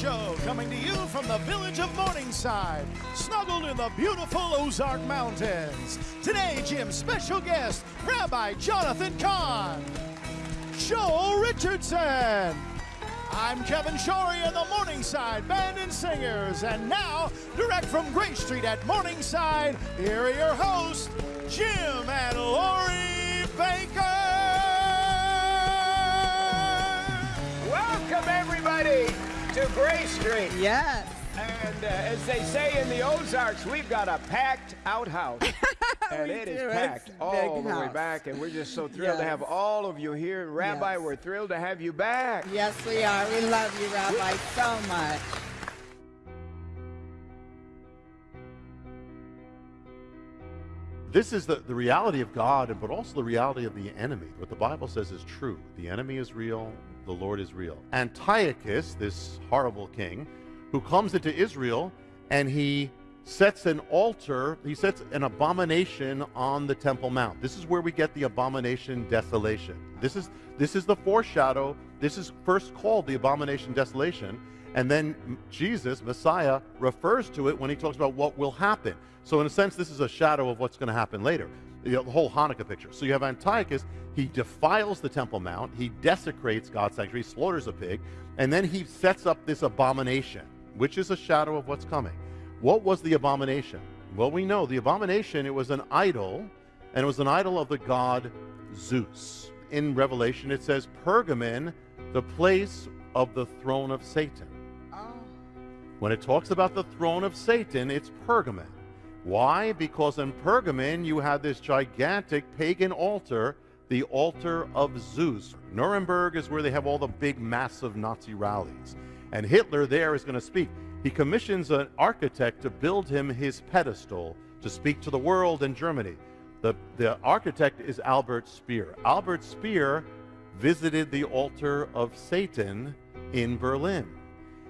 Show coming to you from the village of Morningside, snuggled in the beautiful Ozark Mountains. Today, Jim's special guest, Rabbi Jonathan Cahn, Joel Richardson. I'm Kevin Shorey and the Morningside Band and Singers. And now, direct from Grace Street at Morningside, here are your hosts, Jim and Lori Bakker. Welcome, everybody, to Grace Street. Yes. And uh, as they say in the Ozarks, we've got a packed outhouse. and We it is do. It's packed a all big the way back. And we're just so thrilled to have all of you here. And Rabbi, Yes. we're thrilled to have you back. Yes, we are. We love you, Rabbi, so much. This is the, the reality of God, but also the reality of the enemy. What the Bible says is true. The enemy is real, the Lord is real. Antiochus, this horrible king, who comes into Israel and he sets an altar, he sets an abomination on the Temple Mount. This is where we get the abomination desolation. This is this is the foreshadow. This is first called the abomination desolation. And then Jesus, Messiah, refers to it when he talks about what will happen. So, in a sense, this is a shadow of what's going to happen later. You know, the whole Hanukkah picture. So, you have Antiochus, he defiles the Temple Mount, he desecrates God's sanctuary, he slaughters a pig, and then he sets up this abomination, which is a shadow of what's coming. What was the abomination? Well, we know the abomination, it was an idol, and it was an idol of the god Zeus. In Revelation, it says Pergamon, the place of the throne of Satan. Oh, When it talks about the throne of Satan, it's Pergamon. Why? Because in Pergamon, you had this gigantic pagan altar, the altar of Zeus. Nuremberg is where they have all the big, massive Nazi rallies. And Hitler there is going to speak. He commissions an architect to build him his pedestal to speak to the world in Germany. The, the architect is Albert Speer. Albert Speer visited the altar of Satan in Berlin.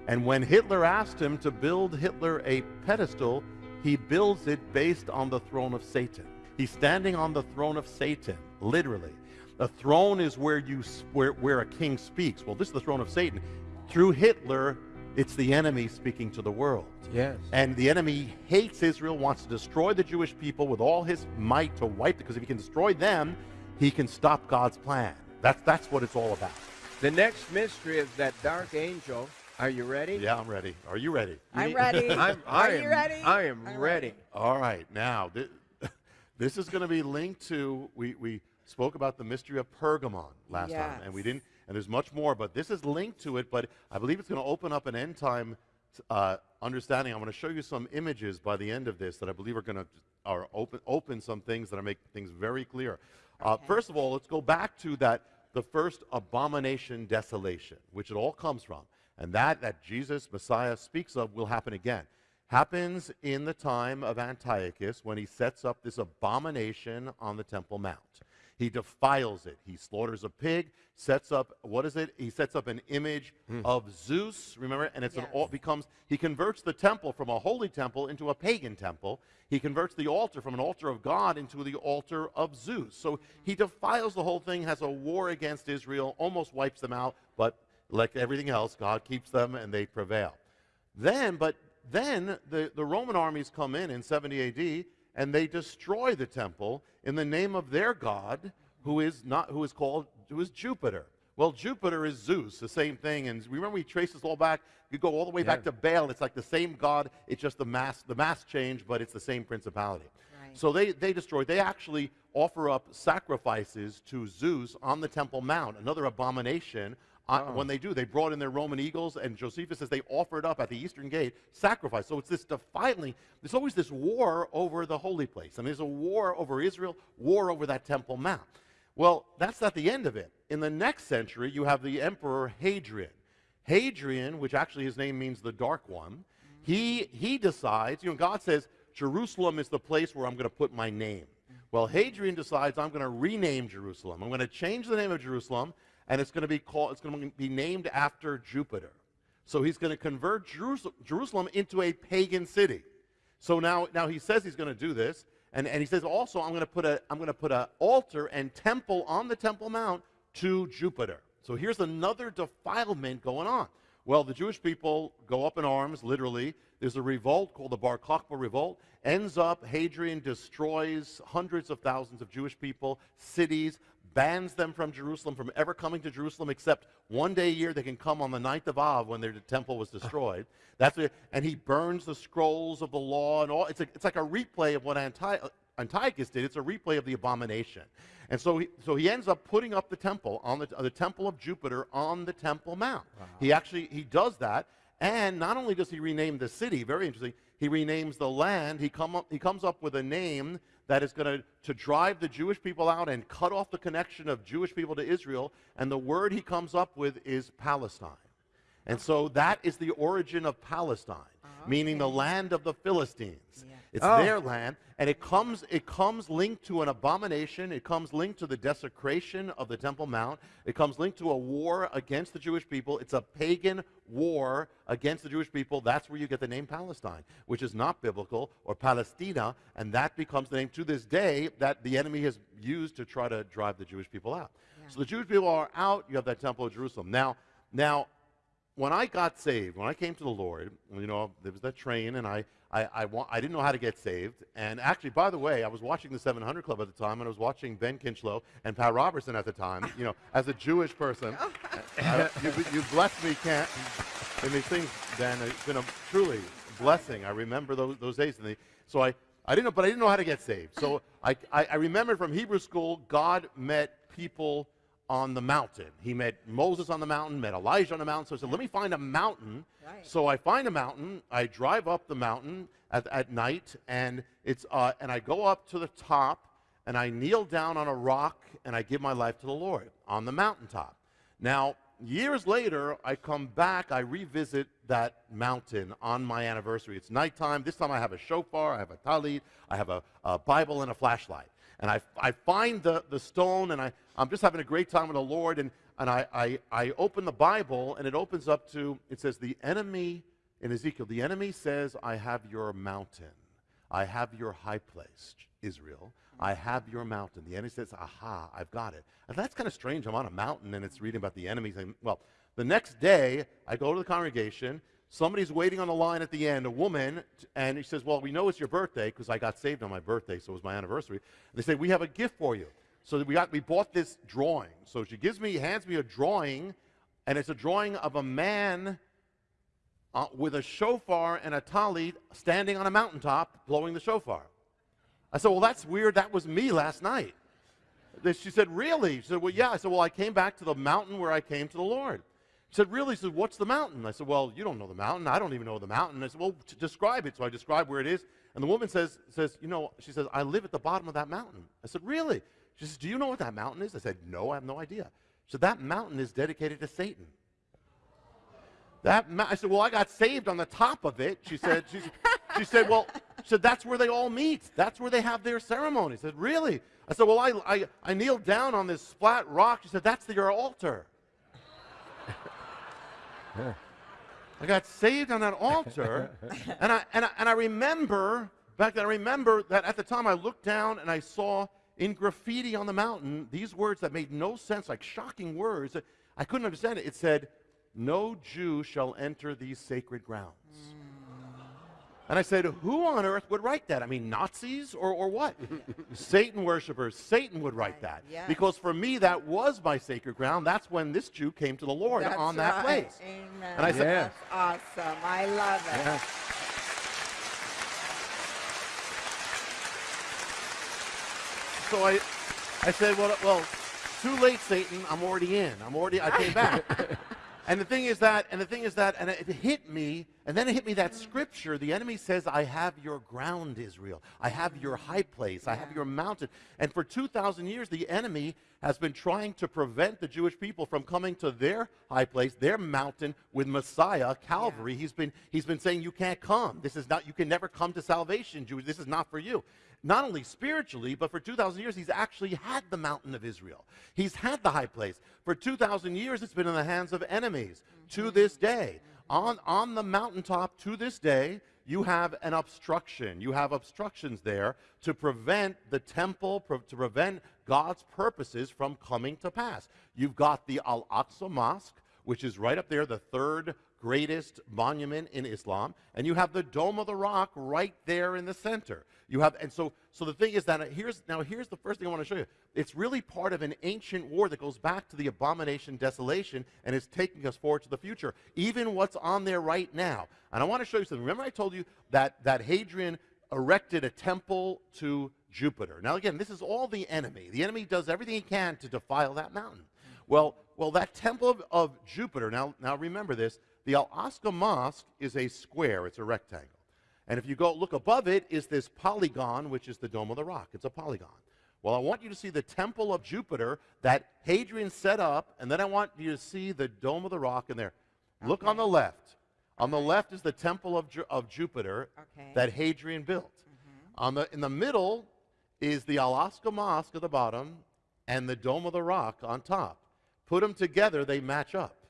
And when Hitler asked him to build Hitler a pedestal, he builds it based on the throne of Satan. He's standing on the throne of Satan, literally. A throne is where you where, where a king speaks. Well, this is the throne of Satan. Through Hitler, it's the enemy speaking to the world. Yes. And the enemy hates Israel, wants to destroy the Jewish people with all his might to wipe them, because if he can destroy them, he can stop God's plan. That's that's what it's all about. The next mystery is that dark angel. Are you ready? Yeah, I'm ready. Are you ready? I'm ready. I'm, I Are am, you ready? I am I'm ready. All right, now th- this is going to be linked to we we spoke about the mystery of Pergamon last time, and we didn't. And there's much more, but this is linked to it. But I believe it's going to open up an end time uh, understanding. I'm going to show you some images by the end of this that I believe are going to are open open some things that are make things very clear. Uh, Okay. first of all, let's go back to that the first abomination desolation, which it all comes from, and that that Jesus Messiah speaks of will happen again happens in the time of Antiochus when he sets up this abomination on the Temple Mount. He defiles it. He slaughters a pig, sets up, what is it? He sets up an image hmm. of Zeus, remember? And it's an, Yes. al- becomes, he converts the temple from a holy temple into a pagan temple. He converts the altar from an altar of God into the altar of Zeus. So he defiles the whole thing, has a war against Israel, almost wipes them out, but like everything else, God keeps them and they prevail. Then, but then the, the Roman armies come in in 70 AD and they destroy the temple in the name of their god, who is not who is called who is Jupiter. Well, Jupiter is Zeus, the same thing. And remember, we trace this all back. You go all the way back to Baal. It's like the same god. It's just the mass the mass change, but it's the same principality. Right. So they they destroy. They actually offer up sacrifices to Zeus on the Temple Mount, another abomination. Uh, Oh. When they do, they brought in their Roman eagles, and Josephus says they offered up at the eastern gate sacrifice. So it's this defiling. There's always this war over the holy place. I mean, there's a war over Israel, war over that Temple Mount. Well, that's not the end of it. In the next century, you have the Emperor Hadrian. Hadrian, which actually his name means the dark one, he, he decides, you know, God says, Jerusalem is the place where I'm going to put my name. Well, Hadrian decides I'm going to rename Jerusalem. I'm going to change the name of Jerusalem, and it's going to be called, it's going to be named after Jupiter. So he's going to convert Jerusalem into a pagan city. So now, now he says he's going to do this, and, and he says also I'm going to put a I'm going to put an altar and temple on the Temple Mount to Jupiter. So here's another defilement going on. Well, the Jewish people go up in arms, literally. There's a revolt called the Bar Kokhba Revolt. Ends up, Hadrian destroys hundreds of thousands of Jewish people, cities, bans them from Jerusalem from ever coming to Jerusalem except one day a year they can come on the ninth of Av when their temple was destroyed. That's what, and he burns the scrolls of the law and all. It's, a, it's like a replay of what Anti- Antiochus did. It's a replay of the abomination. And so he, so he ends up putting up the temple on the, the temple of Jupiter on the Temple Mount. Wow. He actually he does that, and not only does he rename the city, very interesting, he renames the land. He come up, he comes up with a name that is going to drive the Jewish people out and cut off the connection of Jewish people to Israel. And the word he comes up with is Palestine. And so that is the origin of Palestine, okay. meaning the land of the Philistines. It's oh. their land, and it comes, it comes linked to an abomination. It comes linked to the desecration of the Temple Mount. It comes linked to a war against the Jewish people. It's a pagan war against the Jewish people. That's where you get the name Palestine, which is not biblical, or Palestina, and that becomes the name to this day that the enemy has used to try to drive the Jewish people out. Yeah. So the Jewish people are out. You have that Temple of Jerusalem. Now, now, when I got saved, when I came to the Lord, you know, there was that train, and I I, I, wa- I didn't know how to get saved. And actually, by the way, I was watching the 700 Club at the time, and I was watching Ben Kinchlow and Pat Robertson at the time. You know, as a Jewish person, uh, you, you blessed me, can't. In these things, Ben, it's been a truly blessing. I remember those, those days. And they, so I, I didn't know, but I didn't know how to get saved. So I, I, I remember from Hebrew school, God met people on the mountain. He met Moses on the mountain, met Elijah on the mountain. So I said, let me find a mountain. Right. So I find a mountain. I drive up the mountain at, at night, and, it's, uh, and I go up to the top, and I kneel down on a rock, and I give my life to the Lord on the mountaintop. Now, years later, I come back, I revisit that mountain on my anniversary. It's nighttime. This time I have a shofar, I have a talit, I have a, a Bible, and a flashlight and I, I find the, the stone, and I, I'm just having a great time with the Lord, and, and I, I, I open the Bible, and it opens up to, it says, the enemy, in Ezekiel, the enemy says, I have your mountain. I have your high place, Israel. I have your mountain. The enemy says, aha, I've got it. And that's kind of strange. I'm on a mountain, and it's reading about the enemy saying, well, the next day, I go to the congregation, Somebody's waiting on the line at the end, a woman, and he says, Well, we know it's your birthday because I got saved on my birthday, so it was my anniversary. And they say, We have a gift for you. So we, got, we bought this drawing. So she gives me, hands me a drawing, and it's a drawing of a man uh, with a shofar and a talit standing on a mountaintop blowing the shofar. I said, Well, that's weird. That was me last night. She said, Really? She said, Well, yeah. I said, Well, I came back to the mountain where I came to the Lord. He said, Really? He said, What's the mountain? I said, Well, you don't know the mountain. I don't even know the mountain. I said, Well, describe it. So I describe where it is. And the woman says, says, You know, she says, I live at the bottom of that mountain. I said, Really? She says, Do you know what that mountain is? I said, No, I have no idea. So that mountain is dedicated to Satan. That I said, Well, I got saved on the top of it. She said, she, she said, Well, she said, that's where they all meet. That's where they have their ceremony. I said, Really? I said, Well, I, I, I kneeled down on this flat rock. She said, That's your altar. I got saved on that altar. and, I, and, I, and I remember, back then, I remember that at the time I looked down and I saw in graffiti on the mountain these words that made no sense, like shocking words. That I couldn't understand it. It said, No Jew shall enter these sacred grounds. Mm. And I said, who on earth would write that? I mean, Nazis or, or what? Satan worshippers. Satan would write that. Yes. Because for me, that was my sacred ground. That's when this Jew came to the Lord That's on that right. place. Amen. And I said, That's awesome. I love it. Yeah. So I, I said, well, well, too late, Satan. I'm already in. I'm already, I came back. And the thing is that, and the thing is that, and it hit me, and then it hit me that scripture. The enemy says, I have your ground, Israel. I have your high place. I have your mountain. And for 2,000 years, the enemy has been trying to prevent the Jewish people from coming to their high place, their mountain with Messiah, Calvary. Yeah. He's, been, he's been saying, You can't come. This is not, you can never come to salvation, Jews. This is not for you not only spiritually, but for 2,000 years, he's actually had the mountain of Israel. He's had the high place. For 2,000 years, it's been in the hands of enemies mm-hmm. to this day. On, on the mountaintop to this day, you have an obstruction. You have obstructions there to prevent the temple, pro- to prevent God's purposes from coming to pass. You've got the Al Aqsa Mosque, which is right up there, the third greatest monument in Islam, and you have the Dome of the Rock right there in the center. You have, and so, so the thing is that uh, here's now here's the first thing I want to show you. It's really part of an ancient war that goes back to the abomination desolation and is taking us forward to the future. Even what's on there right now, and I want to show you something. Remember, I told you that that Hadrian erected a temple to Jupiter. Now, again, this is all the enemy. The enemy does everything he can to defile that mountain. Well, well, that temple of, of Jupiter. Now, now remember this. The Al Aqsa Mosque is a square. It's a rectangle. And if you go look above it, is this polygon, which is the Dome of the Rock. It's a polygon. Well, I want you to see the Temple of Jupiter that Hadrian set up, and then I want you to see the Dome of the Rock in there. Okay. Look on the left. On the left is the Temple of, Ju of Jupiter okay. that Hadrian built. Mm -hmm. On the, in the middle is the Al Aqsa Mosque at the bottom and the Dome of the Rock on top. Put them together, they match up.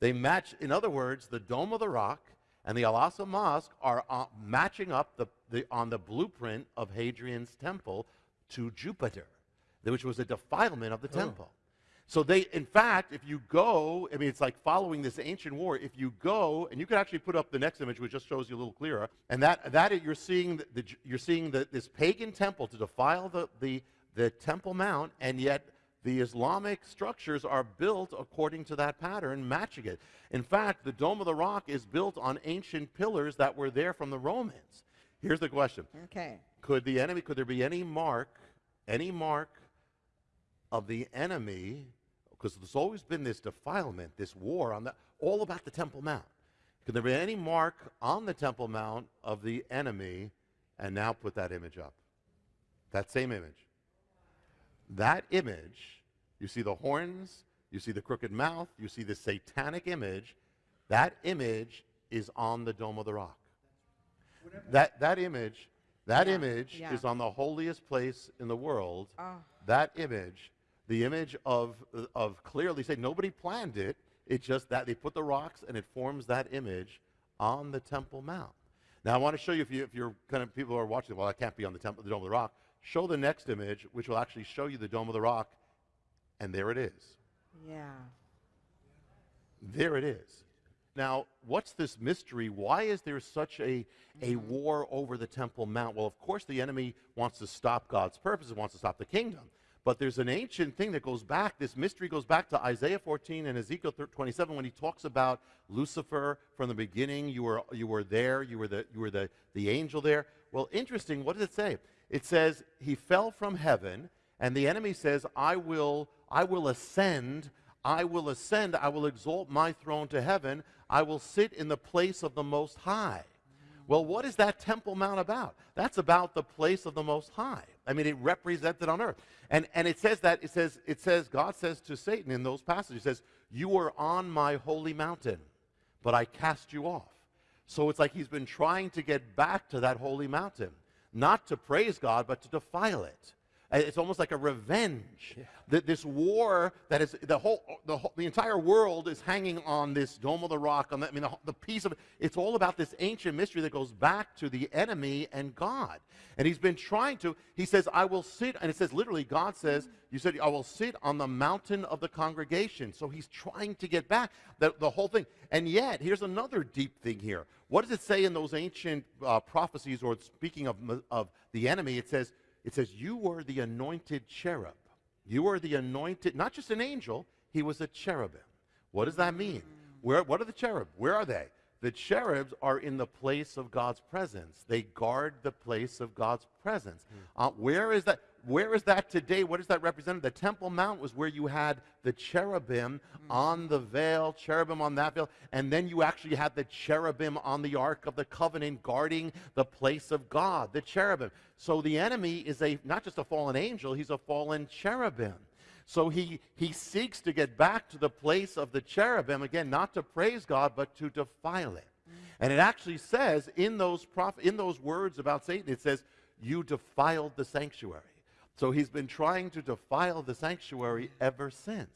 They match, in other words, the Dome of the Rock and the Al Aqsa Mosque are uh, matching up the, the, on the blueprint of Hadrian's temple to Jupiter, which was a defilement of the oh. temple. So they, in fact, if you go, I mean, it's like following this ancient war. If you go, and you could actually put up the next image, which just shows you a little clearer, and that, that you're seeing, the, the you're seeing the, this pagan temple to defile the, the, the Temple Mount, and yet the Islamic structures are built according to that pattern, matching it. In fact, the Dome of the Rock is built on ancient pillars that were there from the Romans. Here's the question. Okay. Could the enemy, could there be any mark, any mark of the enemy because there's always been this defilement, this war on that, all about the Temple Mount. Could there be any mark on the Temple Mount of the enemy? And now put that image up. That same image. That image, you see the horns, you see the crooked mouth, you see the satanic image. That image is on the Dome of the Rock. That, that image, that yeah, image yeah. is on the holiest place in the world. Oh. That image the image of, of clearly say nobody planned it. It's just that they put the rocks and it forms that image on the Temple Mount. Now I want to show you if, you, if you're kind of people who are watching, well, I can't be on the temple, the Dome of the Rock. Show the next image, which will actually show you the Dome of the Rock, and there it is. Yeah. There it is. Now, what's this mystery? Why is there such a, a mm-hmm. war over the Temple Mount? Well, of course, the enemy wants to stop God's purpose, purposes, wants to stop the kingdom. But there's an ancient thing that goes back, this mystery goes back to Isaiah 14 and Ezekiel 27 when he talks about Lucifer from the beginning. You were, you were there, you were, the, you were the, the angel there. Well, interesting, what does it say? It says, He fell from heaven, and the enemy says, I will, I will ascend, I will ascend, I will exalt my throne to heaven, I will sit in the place of the Most High. Well, what is that Temple Mount about? That's about the place of the Most High. I mean, it represented on earth. And, and it says that, it says, it says, God says to Satan in those passages, says, You are on my holy mountain, but I cast you off. So it's like he's been trying to get back to that holy mountain, not to praise God, but to defile it. It's almost like a revenge. Yeah. That this war that is the whole, the whole, the entire world is hanging on this dome of the rock. On the, I mean, the, the piece of. It's all about this ancient mystery that goes back to the enemy and God. And he's been trying to. He says, "I will sit," and it says literally, God says, "You said I will sit on the mountain of the congregation." So he's trying to get back the, the whole thing. And yet, here's another deep thing here. What does it say in those ancient uh, prophecies, or speaking of of the enemy? It says it says, You were the anointed cherub. You were the anointed, not just an angel, he was a cherubim. What does that mean? Where, what are the cherub? Where are they? The cherubs are in the place of God's presence. They guard the place of God's presence. Uh, where is that? Where is that today? What does that represent? The Temple Mount was where you had the cherubim on the mm-hmm. veil, cherubim on that veil, and then you actually had the cherubim on the Ark of the Covenant guarding the place of God, the cherubim. So the enemy is a not just a fallen angel, he's a fallen cherubim. So he, he seeks to get back to the place of the cherubim, again, not to praise God, but to defile it. Mm. And it actually says in those, prof- in those words about Satan, it says, You defiled the sanctuary. So he's been trying to defile the sanctuary ever since.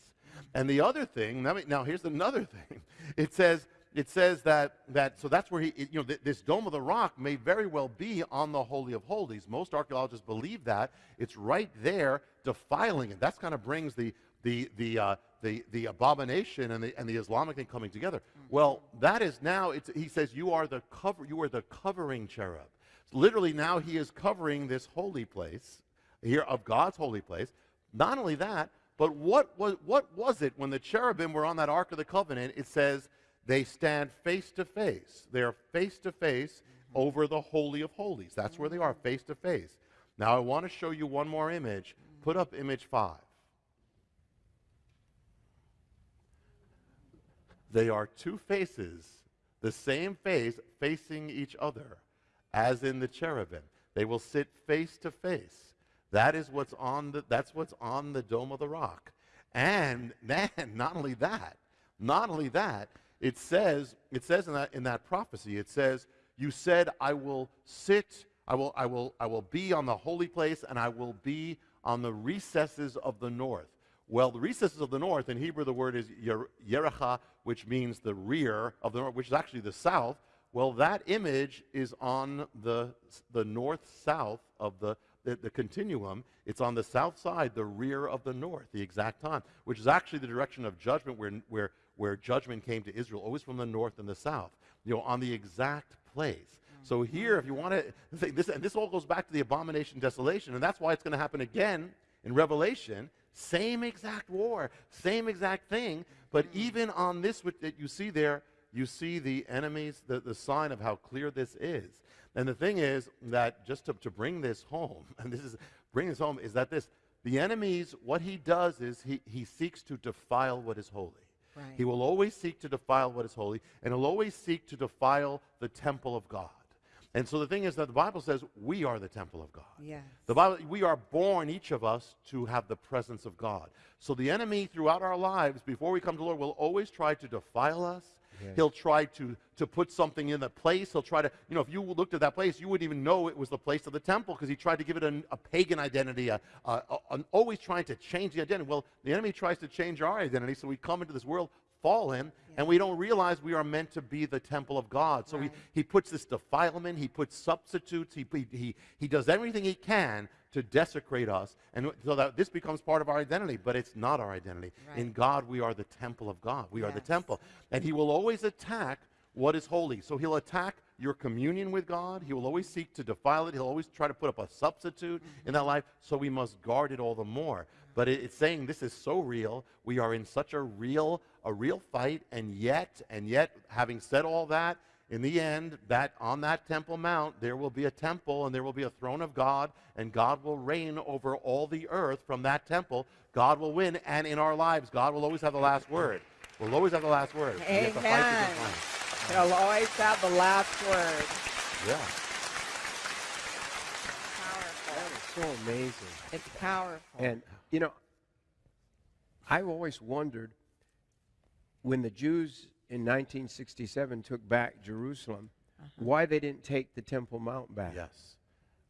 And the other thing, now, now here's another thing. It says, it says that, that so that's where he, you know, th- this Dome of the Rock may very well be on the Holy of Holies. Most archaeologists believe that. It's right there defiling it. That's kind of brings the, the the uh, the the abomination and the and the Islamic thing coming together. Well, that is now. It's, he says you are the cover. You are the covering cherub. Literally, now he is covering this holy place here of God's holy place. Not only that, but what was what was it when the cherubim were on that ark of the covenant? It says they stand face to face. They are face to face over the holy of holies. That's where they are, face to face. Now I want to show you one more image. Put up image five. They are two faces, the same face facing each other, as in the cherubim. They will sit face to face. That is what's on the, that's what's on the dome of the rock. And man, not only that, not only that, it says, it says in that, in that prophecy, it says, you said, I will sit, I will, I, will, I will be on the holy place, and I will be on the recesses of the north. Well, the recesses of the north, in Hebrew, the word is Yerecha, which means the rear of the north, which is actually the south. Well, that image is on the, the north south of the, the, the, continuum. It's on the south side, the rear of the north, the exact time, which is actually the direction of judgment where, where, where judgment came to Israel, always from the north and the south, you know, on the exact place. So mm-hmm. here, if you want to, think this, and this all goes back to the abomination desolation, and that's why it's going to happen again in Revelation same exact war, same exact thing. But mm-hmm. even on this that you see there, you see the enemies, the, the sign of how clear this is. And the thing is that just to, to bring this home, and this is bring this home, is that this the enemies, what he does is he, he seeks to defile what is holy. Right. He will always seek to defile what is holy, and he'll always seek to defile the temple of God. And so the thing is that the Bible says we are the temple of God. Yes. The Bible, we are born, each of us, to have the presence of God. So the enemy throughout our lives, before we come to the Lord, will always try to defile us. He'll try to, to put something in the place. He'll try to, you know, if you looked at that place, you wouldn't even know it was the place of the temple because he tried to give it an, a pagan identity, a, a, a, always trying to change the identity. Well, the enemy tries to change our identity, so we come into this world fallen yeah. and we don't realize we are meant to be the temple of God. So right. he, he puts this defilement, he puts substitutes, he, he, he does everything he can to desecrate us and so that this becomes part of our identity, but it's not our identity. Right. In God, we are the temple of God. We yes. are the temple. And he will always attack what is holy. So he'll attack your communion with God. He will always seek to defile it. He'll always try to put up a substitute mm-hmm. in that life. So we must guard it all the more. But it, it's saying this is so real. We are in such a real, a real fight, and yet, and yet, having said all that, in the end, that on that Temple Mount, there will be a temple and there will be a throne of God, and God will reign over all the earth from that temple. God will win, and in our lives, God will always have the last word. We'll always have the last word. Amen. He'll always have the last word. Yeah. Powerful. That is so amazing. It's powerful. And you know, I've always wondered when the Jews in 1967 took back Jerusalem, uh-huh. why they didn't take the Temple Mount back. Yes.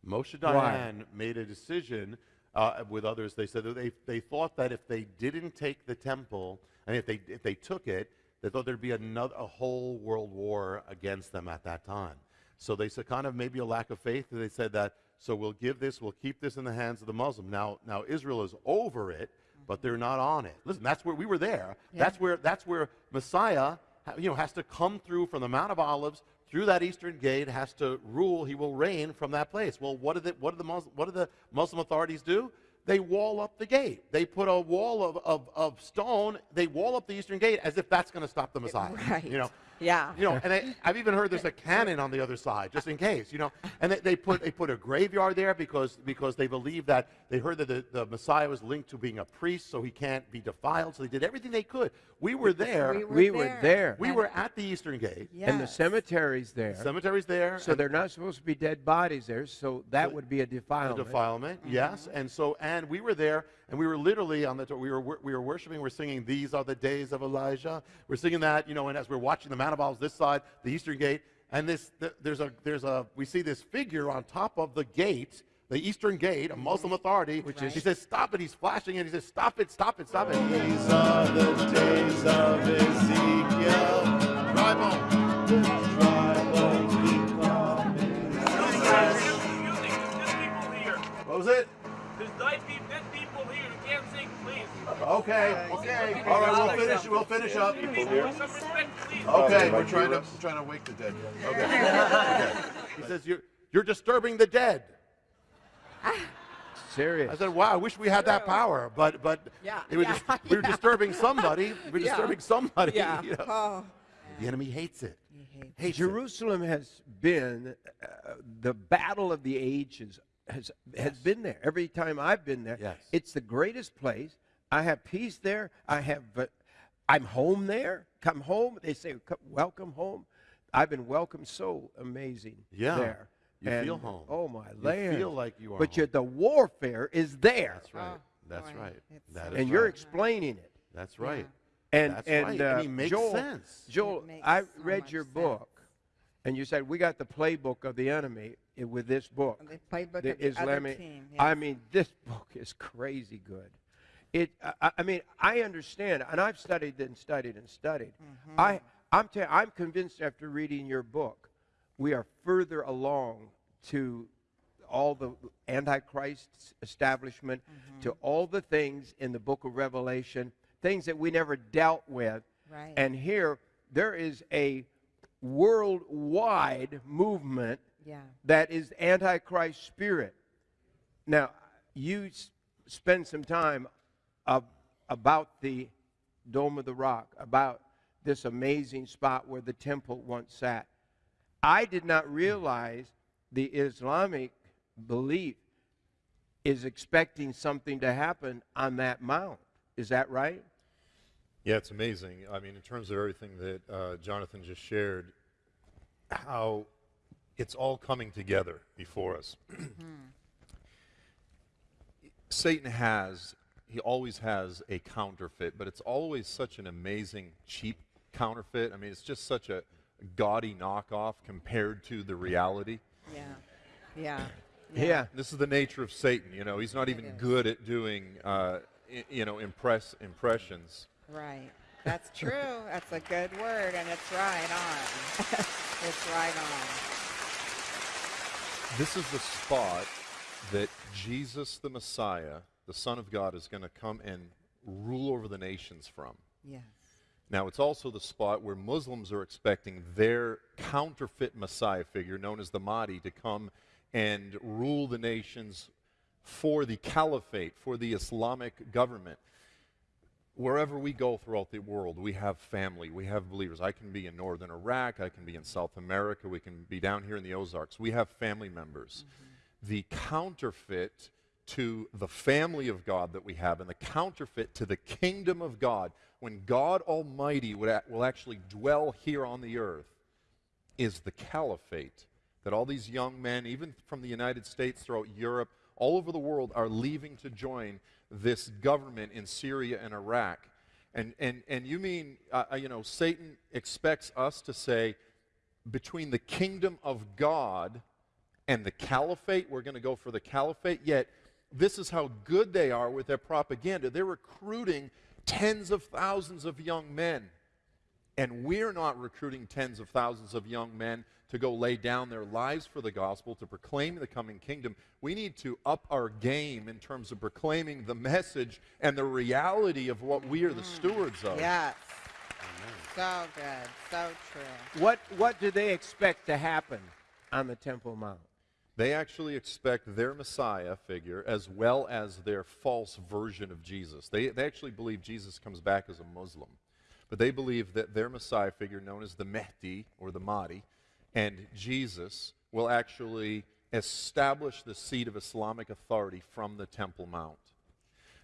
Moshe Dayan made a decision uh, with others. They said that they, they thought that if they didn't take the temple, and if they, if they took it, they thought there'd be another, a whole world war against them at that time. So they said, kind of maybe a lack of faith. They said that so we'll give this, we'll keep this in the hands of the Muslim. Now, now Israel is over it, but they're not on it. Listen, that's where we were there. Yeah. That's where that's where Messiah, you know, has to come through from the Mount of Olives through that eastern gate, has to rule. He will reign from that place. Well, what did the, what did the Muslim, what did the Muslim authorities do? They wall up the gate. They put a wall of, of, of stone. They wall up the eastern gate as if that's going to stop the Messiah. Right. You know, yeah. You know, and I, have even heard there's a cannon on the other side, just in case. You know, and they, they put they put a graveyard there because because they believe that they heard that the, the Messiah was linked to being a priest, so he can't be defiled. So they did everything they could. We were there. We were we there. Were there. We were at the Eastern Gate. Yes. And the cemetery's there. The cemetery's there. So they're not supposed to be dead bodies there. So that so would be a defilement. A defilement, mm-hmm. yes. And so and we were there, and we were literally on the we were we were worshiping. We're singing "These Are the Days of Elijah." We're singing that, you know, and as we're watching the Mount of Olives this side the eastern gate, and this th- there's a there's a we see this figure on top of the gate, the eastern gate, a Muslim authority, which right. is he says stop it. He's flashing it. He says stop it, stop it, stop it. These are the days of Ezekiel. What was it? Okay, okay. All right, we'll finish. We'll finish up. People, some respect, please. Okay, we're trying to we're trying to wake the dead. Okay. okay. He says you're you're disturbing the dead. Serious. I said, "Wow, I wish we had that power." But but Yeah, it was yeah, just- we were yeah. disturbing somebody. We were Yeah. disturbing somebody. Yeah. you know. Oh. The enemy hates it. He hates Hates it. Jerusalem has been uh, the battle of the ages has has been there every time I've been there. Yes. It's the greatest place. I have peace there. I have uh, I'm home there. Come home. They say welcome home. I've been welcomed so amazing Yeah. there. You And, feel home. Oh my land! You feel like you are But home. the warfare is there. That's right. Oh, That's boy, right. it's That so and you're right. explaining it. That's right. And That's and right, uh, and he makes Joel, sense. Joel, makes I so read much your sense. book, and you said we got the playbook of the enemy with this book. The playbook the of the other Islamic. team, I mean, this book is crazy good. It. I, I mean, I understand, and I've studied and studied and studied. Mm-hmm. I. I'm. T- I'm convinced after reading your book, we are further along to all the antichrist establishment Mm-hmm. to all the things in the book of revelation things that we never dealt with Right. and here there is a worldwide movement Yeah. that is antichrist spirit now you s- spend some time of, about the dome of the rock about this amazing spot where the temple once sat i did not realize the islamic belief is expecting something to happen on that mount is that right Yeah, it's amazing. I mean, in terms of everything that uh, Jonathan just shared, how it's all coming together before us. Satan has, he always has a counterfeit, but it's always such an amazing, cheap counterfeit. I mean, it's just such a gaudy knockoff compared to the reality. Yeah. Yeah. yeah, This is the nature of Satan. You know, he's not even good at doing, uh, i- you know, impress impressions. Right. That's true. That's a good word, and it's right on. it's right on. This is the spot that Jesus the Messiah, the Son of God, is going to come and rule over the nations from. Yes. Now, it's also the spot where Muslims are expecting their counterfeit Messiah figure, known as the Mahdi, to come and rule the nations for the caliphate, for the Islamic government. Wherever we go throughout the world, we have family, we have believers. I can be in northern Iraq, I can be in South America, we can be down here in the Ozarks. We have family members. Mm-hmm. The counterfeit to the family of God that we have and the counterfeit to the kingdom of God, when God Almighty would will actually dwell here on the earth, is the caliphate that all these young men, even from the United States, throughout Europe, all over the world, are leaving to join this government in Syria and Iraq. And, and, and you mean, uh, uh, you know, Satan expects us to say, between the kingdom of God and the caliphate, we're going to go for the caliphate. Yet, this is how good they are with their propaganda. They're recruiting tens of thousands of young men. And we're not recruiting tens of thousands of young men to go lay down their lives for the gospel, to proclaim the coming kingdom. We need to up our game in terms of proclaiming the message and the reality of what we are the mm. stewards of. Yes. So good. So true. what what do they expect to happen on the temple mount They actually expect their Messiah figure as well as their false version of Jesus. They, they actually believe Jesus comes back as a Muslim. But they believe that their Messiah figure, known as the Mehdi or the Mahdi, and Jesus will actually establish the seat of Islamic authority from the Temple Mount.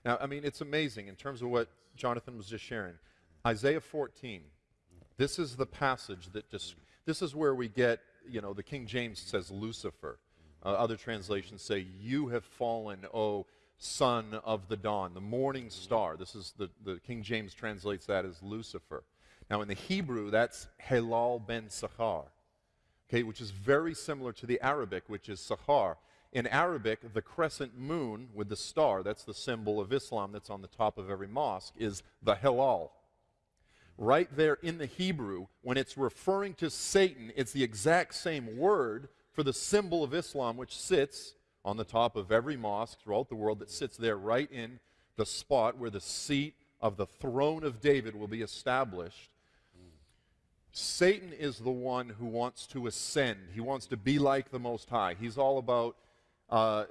Now, I mean, it's amazing in terms of what Jonathan was just sharing. Isaiah 14, this is the passage that just, this is where we get, you know, the King James says Lucifer. Uh, other translations say, You have fallen, O son of the dawn, the morning star. This is the, the King James translates that as Lucifer. Now, in the Hebrew, that's Helal ben Sachar okay, which is very similar to the Arabic, which is Sahar. In Arabic, the crescent moon with the star, that's the symbol of Islam that's on the top of every mosque, is the Hilal. Right there in the Hebrew, when it's referring to Satan, it's the exact same word for the symbol of Islam, which sits on the top of every mosque throughout the world that sits there right in the spot where the seat of the throne of David will be established. Satan is the one who wants to ascend. He wants to be like the Most High. He's all about uh, uh,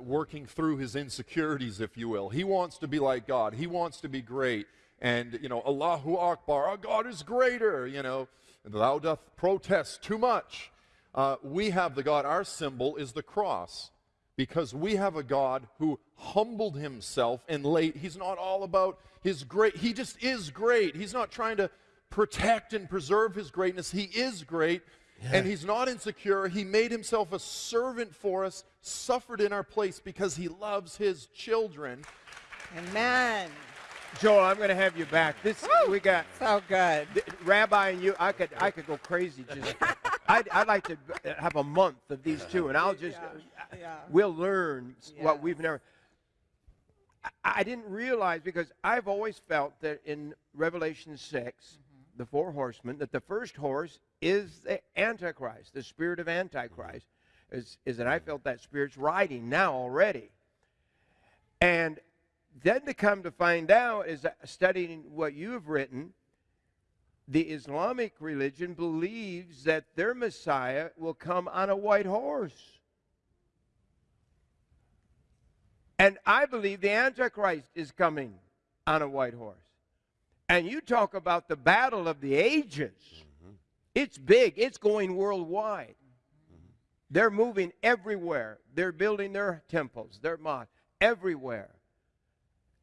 working through his insecurities, if you will. He wants to be like God. He wants to be great. And, you know, Allahu Akbar, our God is greater, you know. And thou doth protest too much. Uh, we have the God, our symbol is the cross because we have a God who humbled himself and laid, he's not all about his great, he just is great. He's not trying to protect and preserve his greatness. He is great and he's not insecure. He made himself a servant for us, suffered in our place because he loves his children. Amen. Joel, I'm going to have you back. This we got So good. th- Rabbi and you. I could I could go crazy. Just I'd, I'd like to have a month of these two, and I'll just Yeah, we'll learn what we've never. I, I didn't realize because I've always felt that in Revelation 6 Mm-hmm. the four horsemen, that the first horse is the Antichrist, the spirit of Antichrist, is, is that I felt that spirit's riding now already. And then to come to find out is studying what you've written, the Islamic religion believes that their Messiah will come on a white horse. And I believe the Antichrist is coming on a white horse. And you talk about the battle of the ages. Mm-hmm. It's big, it's going worldwide. Mm-hmm. They're moving everywhere. They're building their temples, their mosques, everywhere.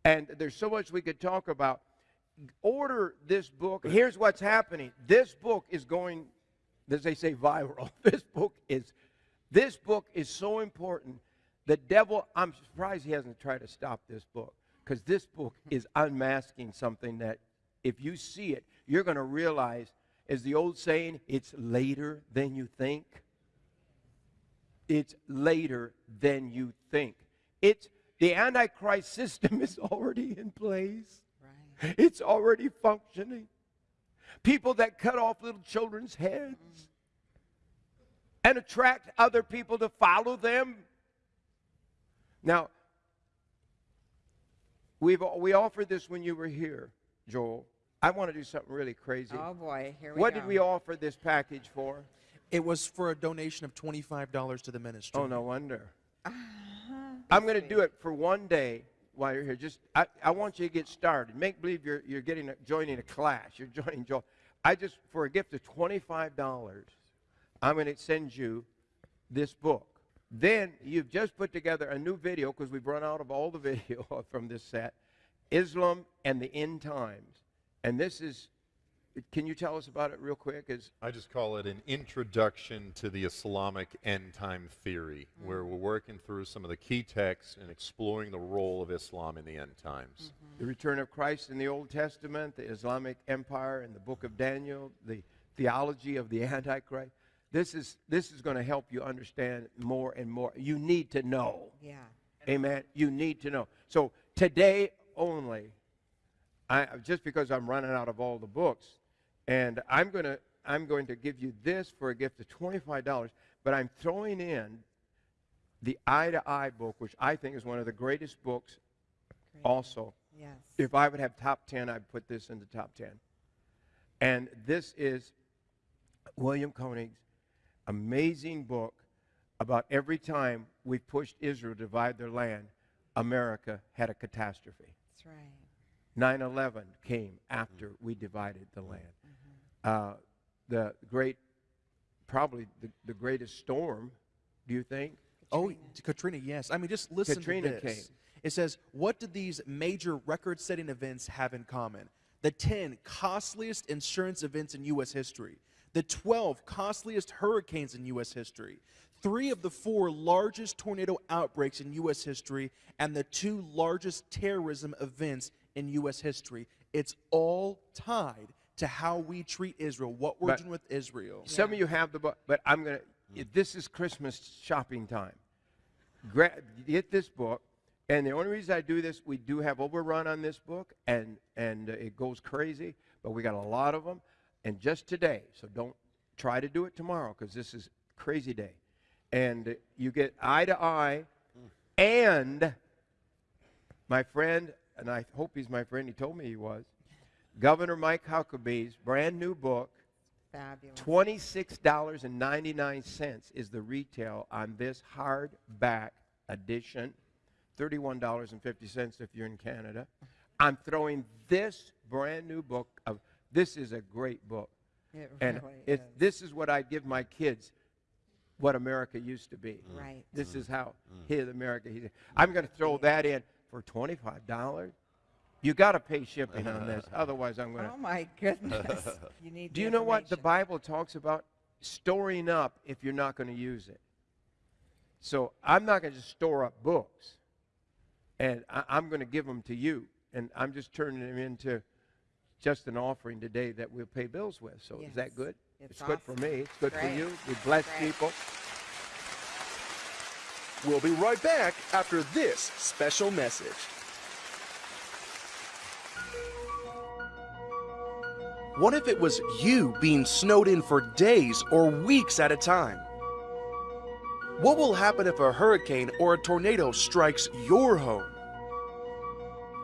And there's so much we could talk about. Order this book. Here's what's happening. This book is going, as they say, viral. This book is, this book is so important. The devil, I'm surprised he hasn't tried to stop this book because this book is unmasking something that if you see it, you're going to realize, as the old saying, it's later than you think. It's later than you think. It's the Antichrist system is already in place. Right. It's already functioning. People that cut off little children's heads and attract other people to follow them. Now, we've we offered this when you were here, Joel. I want to do something really crazy. Oh boy, here we what go. did we offer this package for? It was for a donation of $25 to the ministry. Oh, no wonder. Uh-huh. I'm going to do it for one day while you're here. Just I, I want you to get started. Make believe you're you're getting a, joining a class. You're joining Joel. I just for a gift of twenty five dollars, I'm going to send you this book. Then you've just put together a new video because we've run out of all the video from this set, Islam and the End Times, and this is. Can you tell us about it real quick? Is I just call it an introduction to the Islamic end time theory, mm-hmm. where we're working through some of the key texts and exploring the role of Islam in the end times. Mm-hmm. the return of Christ in the Old Testament, the Islamic Empire in the book of Daniel, the theology of the Antichrist. This is this is going to help you understand more and more. You need to know. Yeah. Amen. You need to know. So today only, I just because I'm running out of all the books, and I'm gonna I'm going to give you this for a gift of twenty five dollars, but I'm throwing in the Eye to Eye book, which I think is one of the greatest books. Great. Also, Yes. if I would have top 10, I'd put this in the top 10. And this is William Koenig's amazing book about every time we pushed Israel to divide their land, America had a catastrophe. That's right. 9 11 came after mm. we divided the land. Uh, the great, probably the, the greatest storm, do you think? Oh, Katrina, yes. I mean, just listen Katrina to this. came. It says, What did these major record setting events have in common? The 10 costliest insurance events in U.S. history, the 12 costliest hurricanes in U.S. history, three of the four largest tornado outbreaks in U.S. history, and the two largest terrorism events in U.S. history. It's all tied to how we treat Israel, what we're But- doing with Israel. Some of you have the book, but I'm going to, this is Christmas shopping time. Gra- get this book. And the only reason I do this, we do have overrun on this book, and, and uh, it goes crazy, but we got a lot of them. And just today, so don't try to do it tomorrow because this is crazy day. And uh, you get eye to eye And my friend, and I hope he's my friend, he told me he was, Governor Mike Huckabee's brand new book, Fabulous. $26.99 is the retail on this hardback edition. $31.50 if you're in Canada. I'm throwing this brand new book of this is a great book. It And really it, is. this is what I give my kids what America used to be. Right. This is how mm. Mm. his America. He, I'm going to throw that in for $25. You got to pay shipping on this. Otherwise, I'm going to. Oh my goodness. You need Do you know what the. Bible talks about? Storing up if you're not going to use it. So I'm not going to just store up books, and I, I'm going to give them to you, and I'm just turning them into just an offering today that we'll pay bills with. So is that good? It's good for me. It's good for you. We bless Great. people. We'll be right back after this special message. What if it was you being snowed in for days or weeks at a time? What will happen if a hurricane or a tornado strikes your home?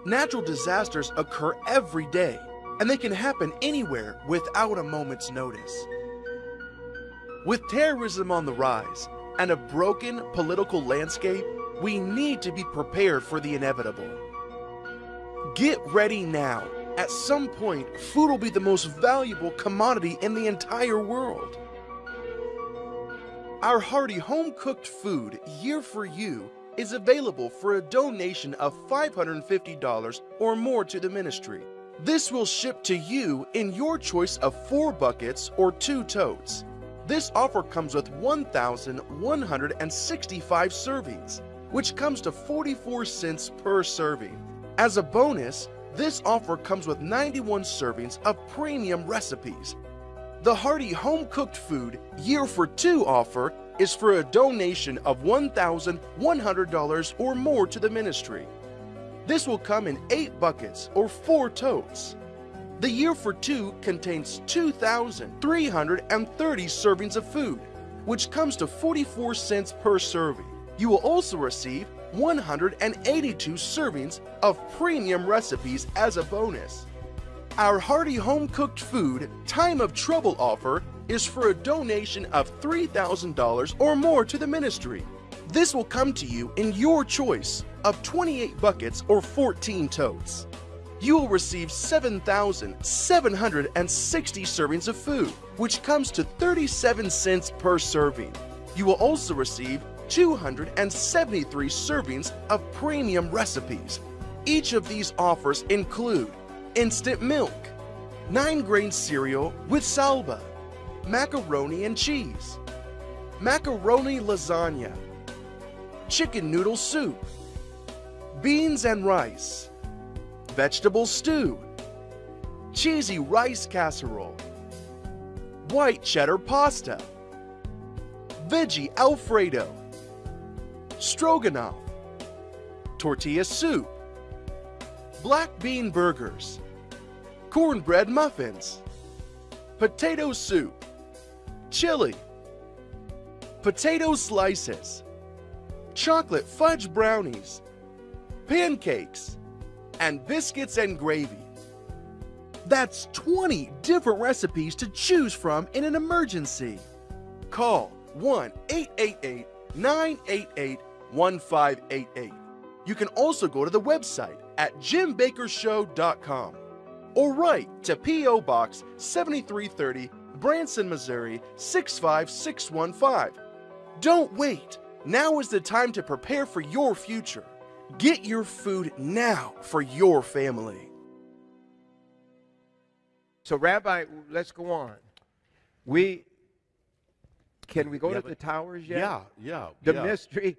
Natural disasters occur every day, and they can happen anywhere without a moment's notice. With terrorism on the rise and a broken political landscape, we need to be prepared for the inevitable. Get ready now. At some point, food will be the most valuable commodity in the entire world. Our hearty home cooked food, Year for You, is available for a donation of $550 or more to the ministry. This will ship to you in your choice of four buckets or two totes. This offer comes with 1,165 servings, which comes to 44 cents per serving. As a bonus, this offer comes with 91 servings of premium recipes. The hearty home cooked food year for two offer is for a donation of $1,100 or more to the ministry. This will come in eight buckets or four totes. The year for two contains 2,330 servings of food, which comes to 44 cents per serving. You will also receive 182 servings of premium recipes as a bonus. Our hearty home cooked food time of trouble offer is for a donation of $3,000 or more to the ministry. This will come to you in your choice of 28 buckets or 14 totes. You will receive 7,760 servings of food, which comes to 37 cents per serving. You will also receive 273 servings of premium recipes. Each of these offers include instant milk, 9 grain cereal with salba, macaroni and cheese, macaroni lasagna, chicken noodle soup, beans and rice, vegetable stew, cheesy rice casserole, white cheddar pasta, veggie alfredo, stroganoff, tortilla soup, black bean burgers, cornbread muffins, potato soup, chili, potato slices, chocolate fudge brownies, pancakes, and biscuits and gravy. That's 20 different recipes to choose from in an emergency. Call 1 888 988 1588. You can also go to the website at jimbakkershow.com or write to P.O. Box 7330, Branson, Missouri 65615. Don't wait. Now is the time to prepare for your future. Get your food now for your family. So, Rabbi, let's go on. We can we go Yeah, to but- the towers yet? Yeah, yeah. The yeah. mystery,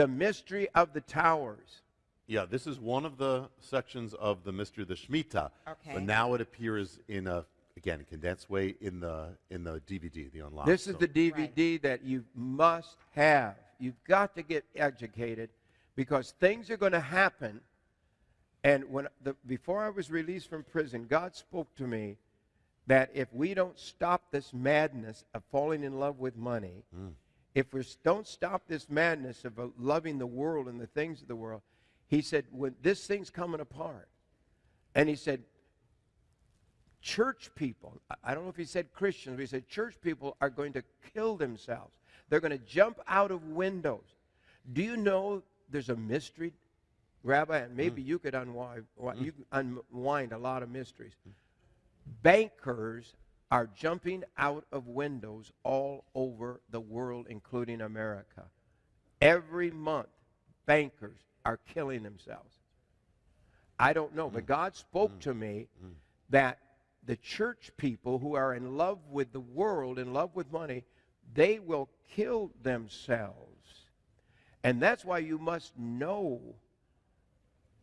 the mystery of the towers. Yeah, this is one of the sections of the mystery of the Shemitah. Okay. But now it appears in a again condensed way in the in the DVD, the online. This is So- the DVD that you must have. You've got to get educated because things are going to happen. And when the, before I was released from prison, God spoke to me that if we don't stop this madness of falling in love with money, mm. If we don't stop this madness of uh, loving the world and the things of the world, he said, when this thing's coming apart, and he said, church people, I- don't know if he said Christians, but he said church people are going to kill themselves. They're going to jump out of windows. Do you know there's a mystery, Rabbi, and maybe you could unwind, you could unwind a lot of mysteries. Bankers are jumping out of windows all over the world, including America. Every month, bankers are killing themselves. I don't know, but mm. God spoke mm. to me mm. that the church people who are in love with the world, in love with money, they will kill themselves. And that's why you must know,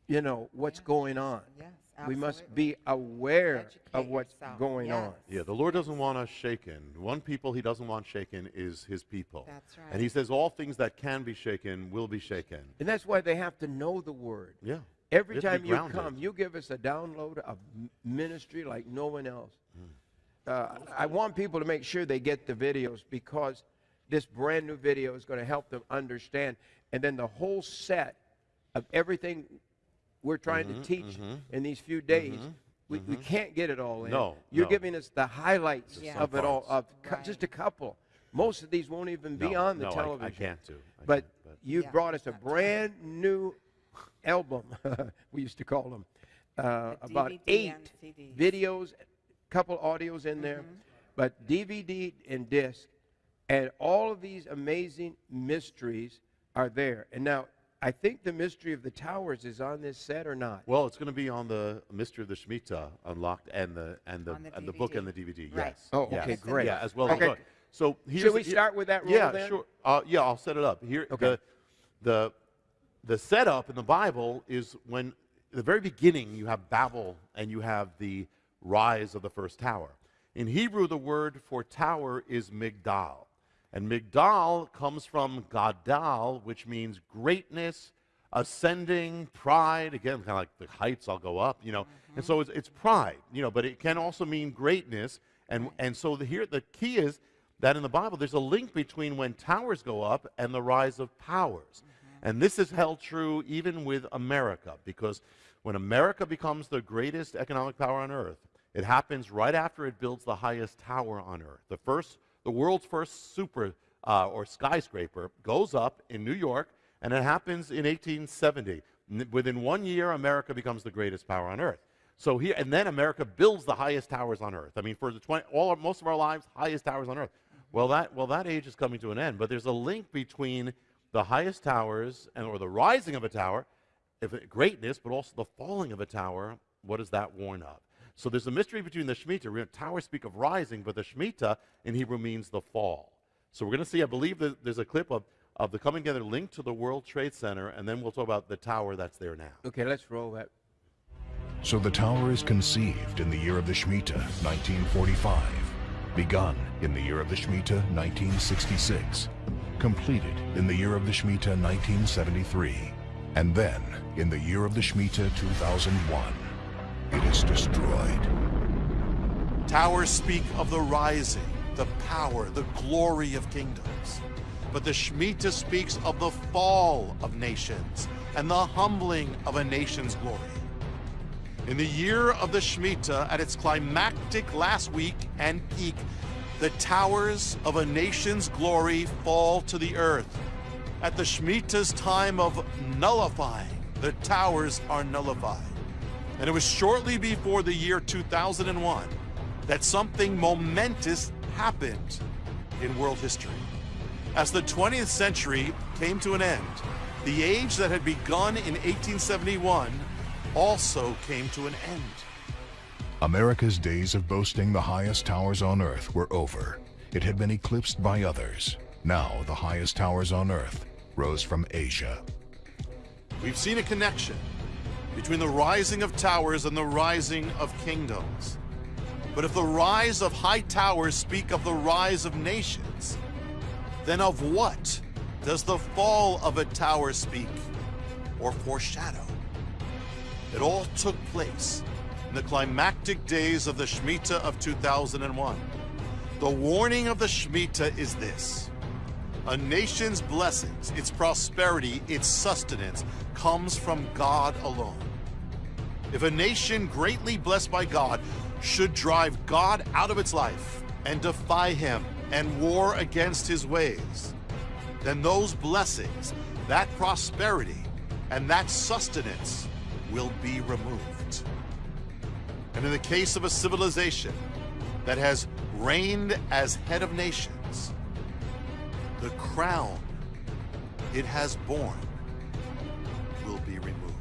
you know, what's Yes. going on. Yes, We must be aware Educate of what's yourself. going on. Yes. Yeah, the Lord doesn't want us shaken. One people he doesn't want shaken is his people. That's right. And he says all things that can be shaken will be shaken. And that's why they have to know the word. Yeah. Every They time you come, you give us a download of ministry like no one else. Hmm. Uh, I want people to make sure they get the videos because this brand new video is going to help them understand. And then the whole set of everything we're trying Mm-hmm, to teach in these few days, we, we can't get it all in. No, You're no. giving us the highlights Yeah. of it all, parts. of Right. just a couple. Most of these won't even be No, on the no, I- television. I, can't do. I But can't, but you Yeah, brought us a there's not brand new album, we used to call them, uh, The about DVD eight and CDs. videos, couple audios in there, Mm-hmm. but DVD and disc, and all of these amazing mysteries are there. And now, I think the mystery of the towers is on this set or not. well, it's going to be on the Mystery of the Shemitah unlocked and the and the the and the book and the DVD. Right. Yes. Oh, yes. okay, great. Yeah, as well Okay. as the book. So here's Should we here- start with that rule Yeah, then? sure. Uh, yeah, I'll set it up. Here, Okay. the the the setup in the Bible is when the very beginning you have Babel and you have the rise of the first tower. In Hebrew, the word for tower is migdal. And migdal comes from gadal, which means greatness, ascending, pride. Again, kind of like the heights, I'll go up, you know. And so it's, it's pride, you know, but it can also mean greatness. And, and so the, here, the key is that in the Bible, there's a link between when towers go up and the rise of powers. Mm-hmm. And this is held true even with America, because when America becomes the greatest economic power on earth, it happens right after it builds the highest tower on earth. The first, the world's first super uh, or skyscraper goes up in New York, and it happens in 1870. N- within one year, America becomes the greatest power on earth. So here, and then America builds the highest towers on earth. I mean, for the 20, all our, most of our lives, highest towers on earth. Well, that well that age is coming to an end. But there's a link between the highest towers and or the rising of a tower, if greatness, but also the falling of a tower. What does that warn of? So there's a mystery between the Shemitah. Re- Towers speak of rising, but the Shemitah in Hebrew means the fall. So we're going to see, I believe that there's a clip of, of the coming together linked to the World Trade Center, and then we'll talk about the tower that's there now. Okay, let's roll that. So the tower is conceived in the year of the Shemitah, 1945, begun in the year of the Shemitah, 1966, completed in the year of the Shemitah, 1973, and then in the year of the Shemitah, 2001, it is destroyed. Towers speak of the rising, the power, the glory of kingdoms. But the Shemitah speaks of the fall of nations and the humbling of a nation's glory. In the year of the Shemitah, at its climactic last week and peak, the towers of a nation's glory fall to the earth. At the Shemitah's time of nullifying, the towers are nullified. And it was shortly before the year 2001 that something momentous happened in world history. As the 20th century came to an end, the age that had begun in 1871 also came to an end. America's days of boasting the highest towers on earth were over. It had been eclipsed by others. Now the highest towers on earth rose from Asia. We've seen a connection between the rising of towers and the rising of kingdoms. But if the rise of high towers speak of the rise of nations, then of what does the fall of a tower speak or foreshadow? It all took place in the climactic days of the Shemitah of 2001. The warning of the Shemitah is this A nation's blessings, its prosperity, its sustenance comes from God alone. If a nation greatly blessed by God should drive God out of its life and defy him and war against his ways, then those blessings, that prosperity, and that sustenance will be removed. And in the case of a civilization that has reigned as head of nations, the crown it has borne will be removed.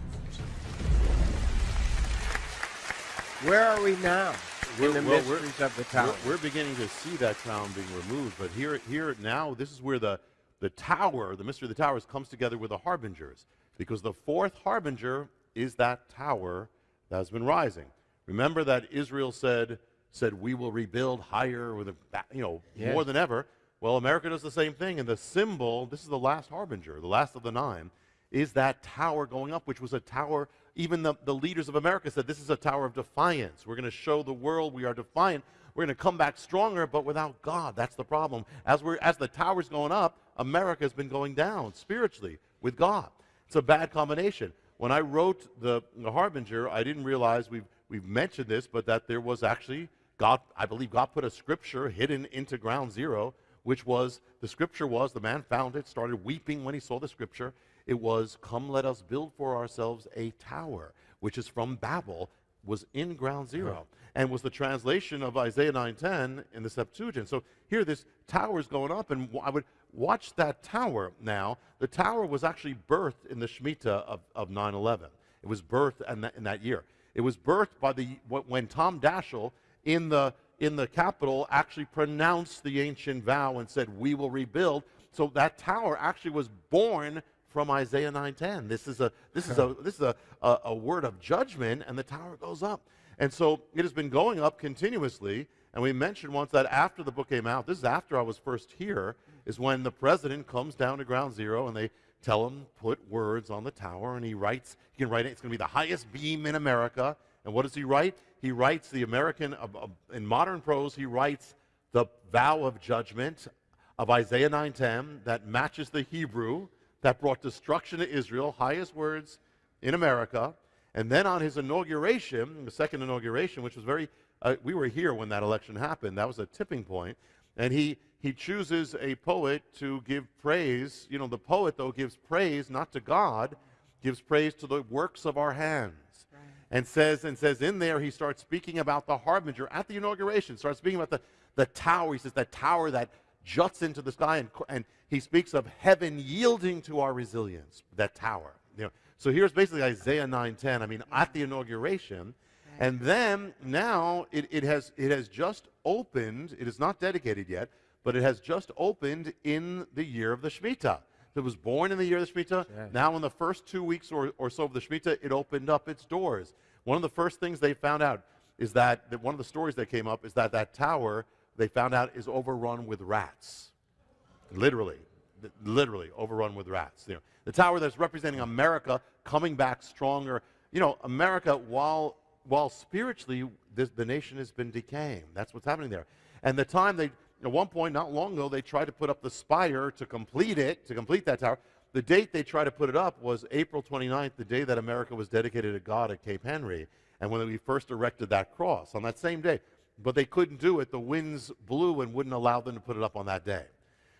Where are we now in the well, mysteries of the tower? We're, we're beginning to see that crown being removed, but here, here now, this is where the, the tower, the mystery of the towers, comes together with the harbingers, because the fourth harbinger is that tower that has been rising. Remember that Israel said, said we will rebuild higher with a, ba- you know, Yes. more than ever. Well, America does the same thing, and the symbol, this is the last harbinger, the last of the nine, is that tower going up, which was a tower, even the, the leaders of America said, this is a tower of defiance. We're going to show the world we are defiant. We're going to come back stronger, but without God. That's the problem. As, we're, as the tower's going up, America has been going down spiritually with God. It's a bad combination. When I wrote the, the Harbinger, I didn't realize we've, we've mentioned this, but that there was actually, God, I believe God put a scripture hidden into ground zero, which was, the scripture was, the man found it, started weeping when he saw the scripture. It was, Come, let us build for ourselves a tower, which is from Babel, was in ground zero, uh-huh. and was the translation of Isaiah 9:10 in the Septuagint. So here, this tower is going up, and I would watch that tower now. The tower was actually birthed in the Shemitah of, of 9/11. It was birthed in that, in that year. It was birthed by the when Tom Daschle in the in the Capitol actually pronounced the ancient vow and said, "We will rebuild." So that tower actually was born from Isaiah 9:10. This is a this is a this is a, a, a word of judgment, and the tower goes up. And so it has been going up continuously. And we mentioned once that after the book came out, this is after I was first here, is when the president comes down to ground zero and they tell him put words on the tower, and he writes. He can write it. It's going to be the highest beam in America. And what does he write? He writes the American uh, uh, in modern prose. He writes the vow of judgment of Isaiah 9:10 that matches the Hebrew that brought destruction to Israel, highest words in America. And then on his inauguration, the second inauguration, which was very, uh, we were here when that election happened. That was a tipping point. And he, he chooses a poet to give praise. You know, the poet, though, gives praise not to God, gives praise to the works of our hands. And says, and says in there, he starts speaking about the harbinger at the inauguration, starts speaking about the, the tower. He says, that tower that juts into the sky, and, and he speaks of heaven yielding to our resilience, that tower. You know, so here's basically Isaiah 9:10. I mean, at the inauguration, and then now it, it has it has just opened. It is not dedicated yet, but it has just opened in the year of the Shemitah. It was born in the year of the Shemitah. Now, in the first two weeks or, or so of the Shemitah, it opened up its doors. One of the first things they found out is that, that one of the stories that came up is that that tower they found out is overrun with rats. Literally, literally overrun with rats. You know, the tower that's representing America coming back stronger. You know, America, while while spiritually this, the nation has been decaying. That's what's happening there. And the time they, at one point, not long ago, they tried to put up the spire to complete it, to complete that tower. The date they tried to put it up was April 29th, the day that America was dedicated to God at Cape Henry, and when we first erected that cross on that same day. But they couldn't do it. The winds blew and wouldn't allow them to put it up on that day.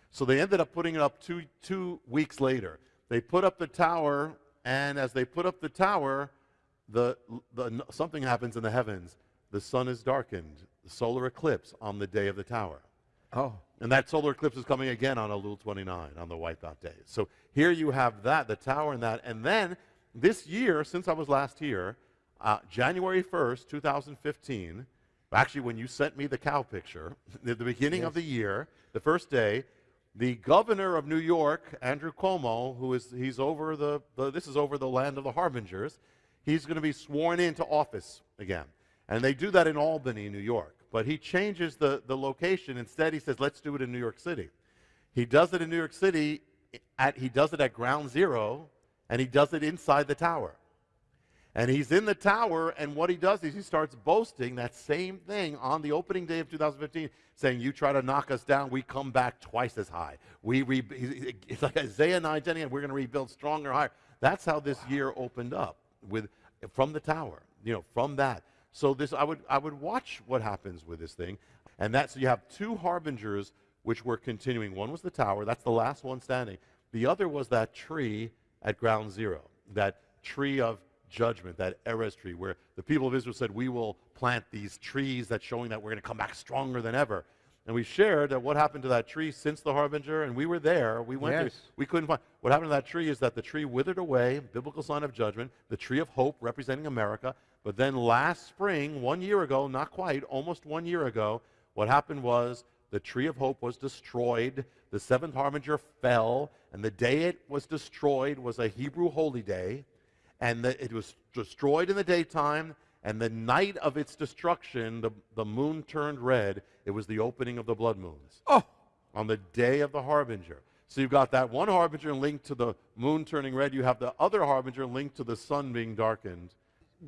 So they ended up putting it up two, two weeks later. They put up the tower, and as they put up the tower, the, the, something happens in the heavens. The sun is darkened, the solar eclipse on the day of the tower. Oh. And that solar eclipse is coming again on Elul 29, on the wipeout day. So here you have that, the tower and that. And then this year, since I was last here, uh, January 1st, 2015, actually when you sent me the cow picture, at the beginning of the year, the first day, the governor of New York, Andrew Cuomo, who is he's over the, the this is over the land of the harbingers, he's going to be sworn into office again. And they do that in Albany, New York. But he changes the, the location. Instead, he says, let's do it in New York City. He does it in New York City, at, he does it at ground zero, and he does it inside the tower. And he's in the tower, and what he does is he starts boasting that same thing on the opening day of 2015, saying, You try to knock us down, we come back twice as high. We re- it's like Isaiah 9 10, and we're going to rebuild stronger, higher. That's how this year opened up with from the tower, you know, from that. So this, I would, I would watch what happens with this thing, and that's so you have two harbingers which were continuing. One was the tower, that's the last one standing. The other was that tree at ground zero, that tree of judgment, that Erez tree, where the people of Israel said, We will plant these trees that's showing that we're going to come back stronger than ever. And we shared that what happened to that tree since the harbinger, and we were there. We went Yes. to, we couldn't find. What happened to that tree is that the tree withered away, biblical sign of judgment, the tree of hope representing America. But then last spring, one year ago, not quite, almost one year ago, what happened was the tree of hope was destroyed, the seventh harbinger fell, and the day it was destroyed was a Hebrew holy day, and the, it was destroyed in the daytime, and the night of its destruction, the, the moon turned red. It was the opening of the blood moons. Oh, on the day of the harbinger. So you've got that one harbinger linked to the moon turning red. You have the other harbinger linked to the sun being darkened.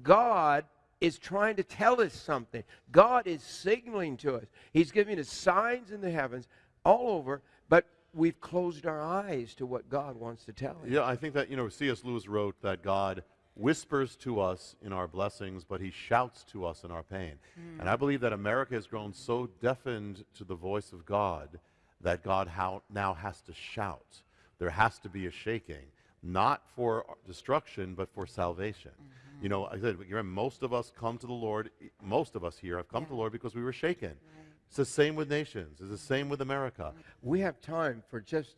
God is trying to tell us something. God is signaling to us. He's giving us signs in the heavens all over, but we've closed our eyes to what God wants to tell us. Yeah, I think that, you know, C.S. Lewis wrote that God whispers to us in our blessings, but he shouts to us in our pain. Hmm. And I believe that America has grown so deafened to the voice of God that God now has to shout. There has to be a shaking, not for destruction, but for salvation. Mm-hmm. You know, I said, remember, most of us come to the Lord, most of us here have come to the Lord because we were shaken. It's the same with nations. It's the same with America. We have time for just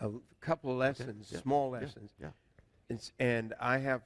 a couple of lessons, yeah, small lessons. yeah. It's, and I have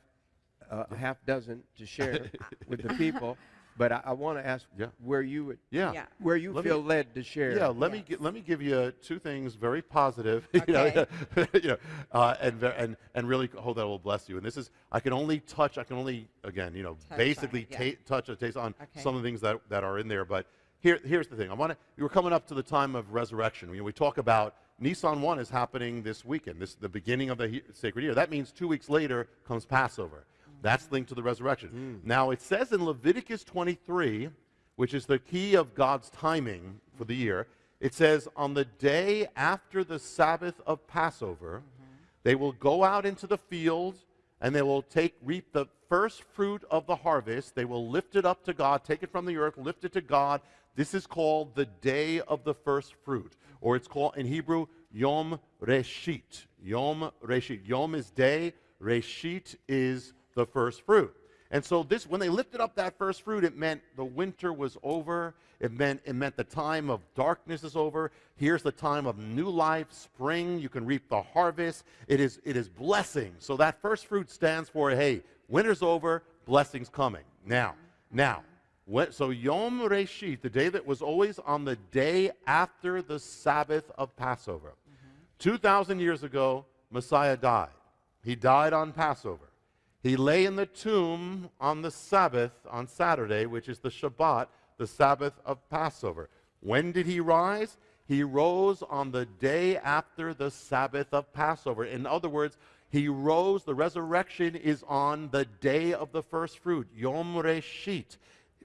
uh, a half dozen to share with the people, but I, I want to ask Yeah. where you would, Yeah. Yeah. where you Let me- feel led to share. Yeah, let me Yes. gi- let me give you two things very positive, you know, Okay. you know, uh, and ve- and and really hope that will bless you. And this is I can only touch, I can only again, you know, Touch basically it, yeah. ta- touch or taste on Okay. some of the things that that are in there. But here here's the thing. I want to. We're coming up to the time of resurrection. You know, we talk about Nisan one is happening this weekend. This the beginning of the he- sacred year. That means two weeks later comes Passover. That's linked to the resurrection. Hmm. Now it says in Leviticus 23 which is the key of God's timing for the year. It says, On the day after the Sabbath of Passover, mm-hmm. they will go out into the field and they will take, reap the first fruit of the harvest. They will lift it up to God, take it from the earth, lift it to God. This is called the day of the first fruit, or it's called in Hebrew, Yom Reshit. Yom Reshit. Yom is day, Reshit is the first fruit. And so this, when they lifted up that first fruit, it meant the winter was over. It meant it meant the time of darkness is over. Here's the time of new life, spring. You can reap the harvest. It is it is blessing. So that first fruit stands for hey, winter's over, blessings coming. Now, now, when, so Yom Reshit, the day that was always on the day after the Sabbath of Passover. Mm-hmm. 2,000 years ago, Messiah died. He died on Passover. He lay in the tomb on the Sabbath, on Saturday, which is the Shabbat, the Sabbath of Passover. When did he rise? He rose on the day after the Sabbath of Passover. In other words, he rose, the resurrection is on the day of the first fruit, Yom Reshit.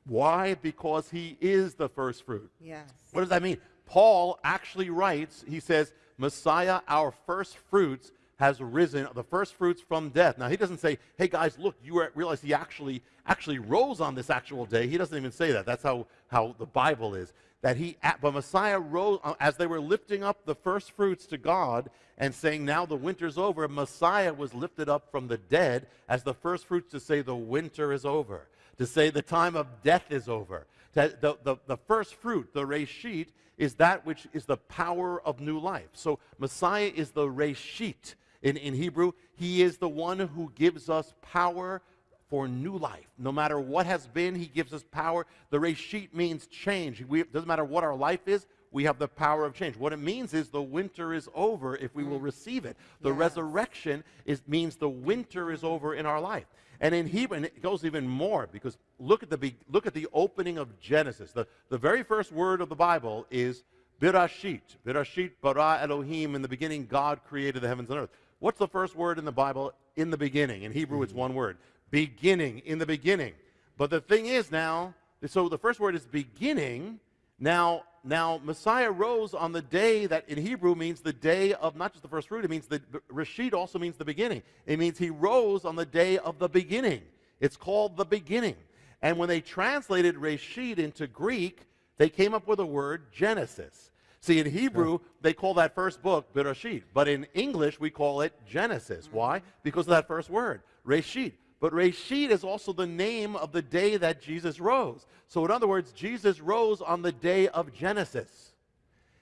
Why? Because he is the first fruit. Yes. What does that mean? Paul actually writes, he says, Messiah, our first fruits, has risen, the first fruits from death. Now he doesn't say, hey guys, look, you realize he actually actually rose on this actual day. He doesn't even say that. That's how, how the Bible is. That he, but Messiah rose, uh, as they were lifting up the first fruits to God and saying, now the winter's over, Messiah was lifted up from the dead as the first fruits to say the winter is over, to say the time of death is over. The, the, the first fruit, the reshit, is that which is the power of new life. So Messiah is the reshit in, in Hebrew. He is the one who gives us power for new life. No matter what has been, he gives us power. The reshit means change. It doesn't matter what our life is, we have the power of change. What it means is the winter is over if we will receive it. The Yes. resurrection is, means the winter is over in our life. And in Hebrew, and it goes even more because look at the, look at the opening of Genesis. The, the very first word of the Bible is Bereshit. Bereshit bara Elohim. In the beginning, God created the heavens and earth. What's the first word in the Bible in the beginning? In Hebrew, it's mm-hmm. one word. beginning, in the beginning. But the thing is now, so the first word is beginning. Now, now Messiah rose on the day that in Hebrew means the day of not just the first fruit, it means the Reshit also means the beginning. It means he rose on the day of the beginning. It's called the beginning. And when they translated Reshit into Greek, they came up with a word Genesis. See, in Hebrew, they call that first book Bereshit, but in English, we call it Genesis. Mm-hmm. Why? Because of that first word, Reshit. But Reshit is also the name of the day that Jesus rose. So, in other words, Jesus rose on the day of Genesis.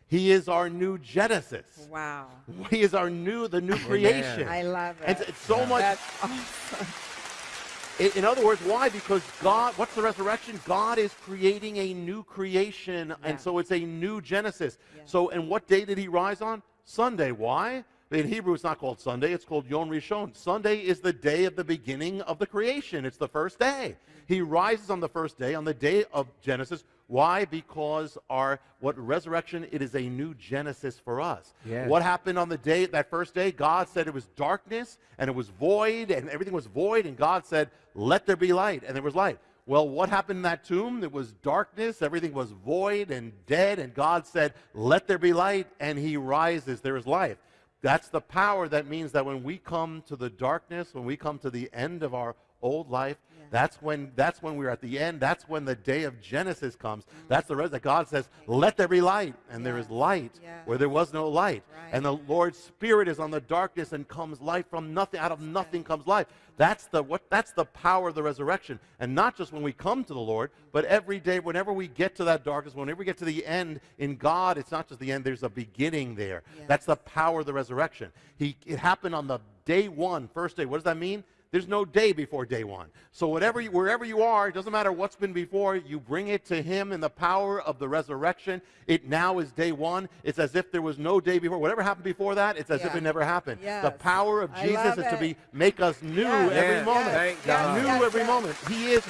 He is our new Genesis. Wow. He is our new, the new creation. I love it. And it's so much. That's awesome. In, in other words, why? Because God, what's the resurrection? God is creating a new creation, Yeah. and so it's a new Genesis. Yeah. So, and what day did he rise on? Sunday. Why? In Hebrew, it's not called Sunday, it's called Yom Rishon. Sunday is the day of the beginning of the creation, it's the first day. Mm-hmm. He rises on the first day, on the day of Genesis. Why? Because our what resurrection, it is a new Genesis for us. Yes. What happened on the day, that first day? God said it was darkness and it was void and everything was void, and God said, Let there be light, and there was light. Well, what happened in that tomb? It was darkness, everything was void and dead, and God said, Let there be light, and He rises, there is life. That's the power that means that when we come to the darkness, when we come to the end of our old life, that's when that's when we're at the end. That's when the day of Genesis comes. Mm-hmm. That's the res that God says, "Let there be light," and there is light Yes. where there was no light. Right. And the Lord's Spirit is on the darkness and comes light from nothing. Out of nothing comes life. That's the what. That's the power of the resurrection, and not just when we come to the Lord, but every day, whenever we get to that darkness, whenever we get to the end in God, it's not just the end. There's a beginning there. That's the power of the resurrection. He it happened on the day one, first day. What does that mean? There's no day before day one. So whatever, you, wherever you are, it doesn't matter what's been before. You bring it to Him in the power of the resurrection. It now is day one. It's as if there was no day before. Whatever happened before that, it's as if it never happened. The power of I Jesus is to be make us new Yes. every Yes. moment. Yes. New Yes, every yes. moment. He is.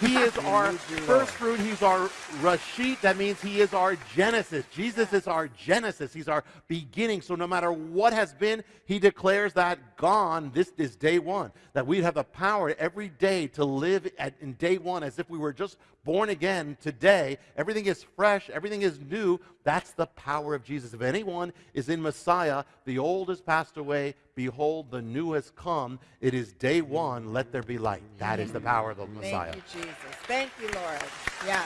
He is our first fruit. He's our Reshit. That means he is our Genesis. Jesus is our Genesis. He's our beginning. So no matter what has been, he declares that gone. This is day one. That we have the power every day to live at, in day one as if we were just born again today. Everything is fresh. Everything is new. That's the power of Jesus. If anyone is in Messiah, the old has passed away. Behold, the new has come. It is day one. Let there be light. That is the power of the Messiah. Thank you, Jesus. Thank you, Lord. Yeah.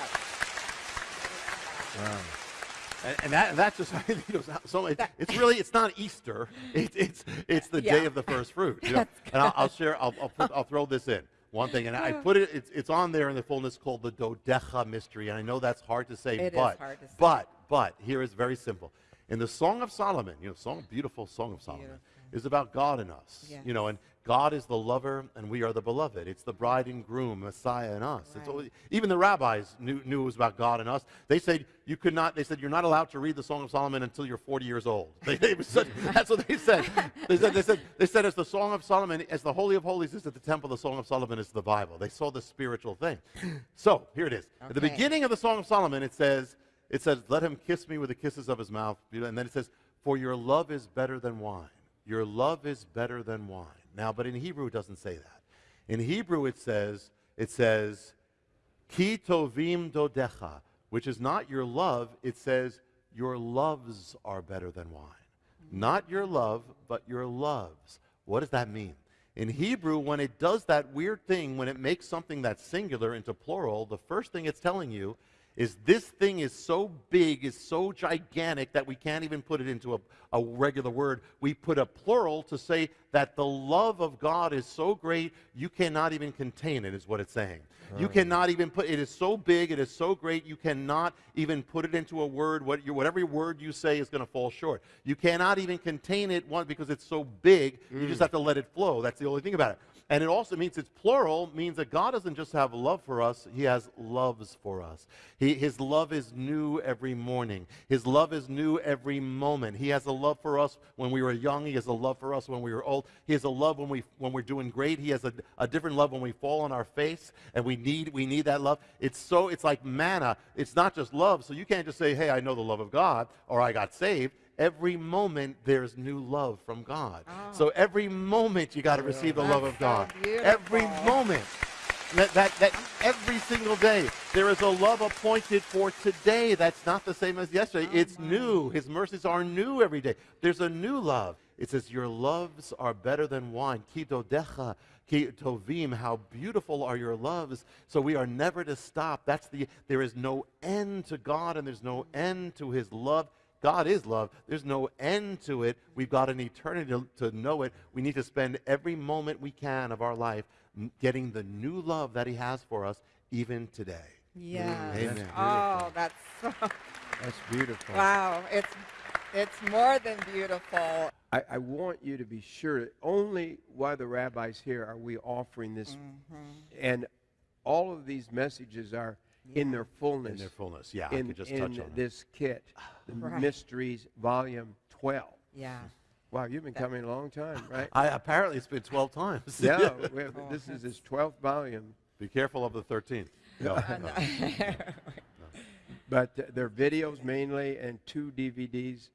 And, and that, that's just you know, so it, it's really it's not Easter. It, it's it's the day of the first fruit. You know? And I'll, I'll share. I'll I'll, put, I'll throw this in one thing, and I put it. It's it's on there in the fullness called the Dodecha mystery, and I know that's hard to say, It is but hard to say. but but here is very simple. In the Song of Solomon, you know, song beautiful Song of Solomon is about God in us. Yes. You know, and God is the lover, and we are the beloved. It's the bride and groom, Messiah and us. It's Right. all- even the rabbis knew, knew it was about God and us. They said you could not. They said you're not allowed to read the Song of Solomon until you're 40 years old. They, they said, that's what they said. They said they said they said as the Song of Solomon, as the Holy of Holies is at the temple, the Song of Solomon is the Bible. They saw the spiritual thing. So here it is. At the beginning of the Song of Solomon, it says it says let him kiss me with the kisses of his mouth, and then it says for your love is better than wine. Your love is better than wine. Now, but in Hebrew it doesn't say that. In Hebrew it says it says Ki tovim dodecha, which is not your love, it says your loves are better than wine. Not your love, but your loves. What does that mean? In Hebrew, when it does that weird thing, when it makes something that's singular into plural, the first thing it's telling you is this thing is so big, is so gigantic that we can't even put it into a, a regular word. We put a plural to say that the love of God is so great, you cannot even contain it, is what it's saying. You hmm. cannot even put it is so big, it is so great, you cannot even put it into a word. What you, whatever word you say is going to fall short. You cannot even contain it one because it's so big. You just hmm. have to let it flow. That's the only thing about it. And it also means it's plural, means that God doesn't just have love for us, He has loves for us. He, his love is new every morning. His love is new every moment. He has a love for us when we were young. He has a love for us when we were old. He has a love when, we, when we're doing great. He has a, a different love when we fall on our face and we need, we need that love. It's so, it's like manna. It's not just love. So you can't just say, hey, I know the love of God or I got saved. Every moment there's new love from God. Oh. So every moment you got to receive the love of God. so every moment. That, that, that every single day there is a love appointed for today that's not the same as yesterday. Oh, it's new. His mercies are new every day. There's a new love. It says, Your loves are better than wine. Kidodecha, ki tovim. How beautiful are your loves. So we are never to stop. That's the there is no end to God and there's no end to his love. God is love. There's no end to it. We've got an eternity to, to know it. We need to spend every moment we can of our life n- getting the new love that He has for us, even today. Yeah. Amen. Oh, that's so, That's beautiful. wow. It's it's more than beautiful. I, I want you to be sure that only while the rabbi's here are we offering this. Mm-hmm. And all of these messages are in their fullness. In their fullness, yeah. I in, could just in touch on it. this kit, the Right. Mysteries Volume 12. Yeah. Wow, you've been coming a long time, right? I, apparently, it's been 12 times. yeah, we have, this is his 12th volume. Be careful of the 13th. No, no. But uh, they're videos mainly and two DVDs,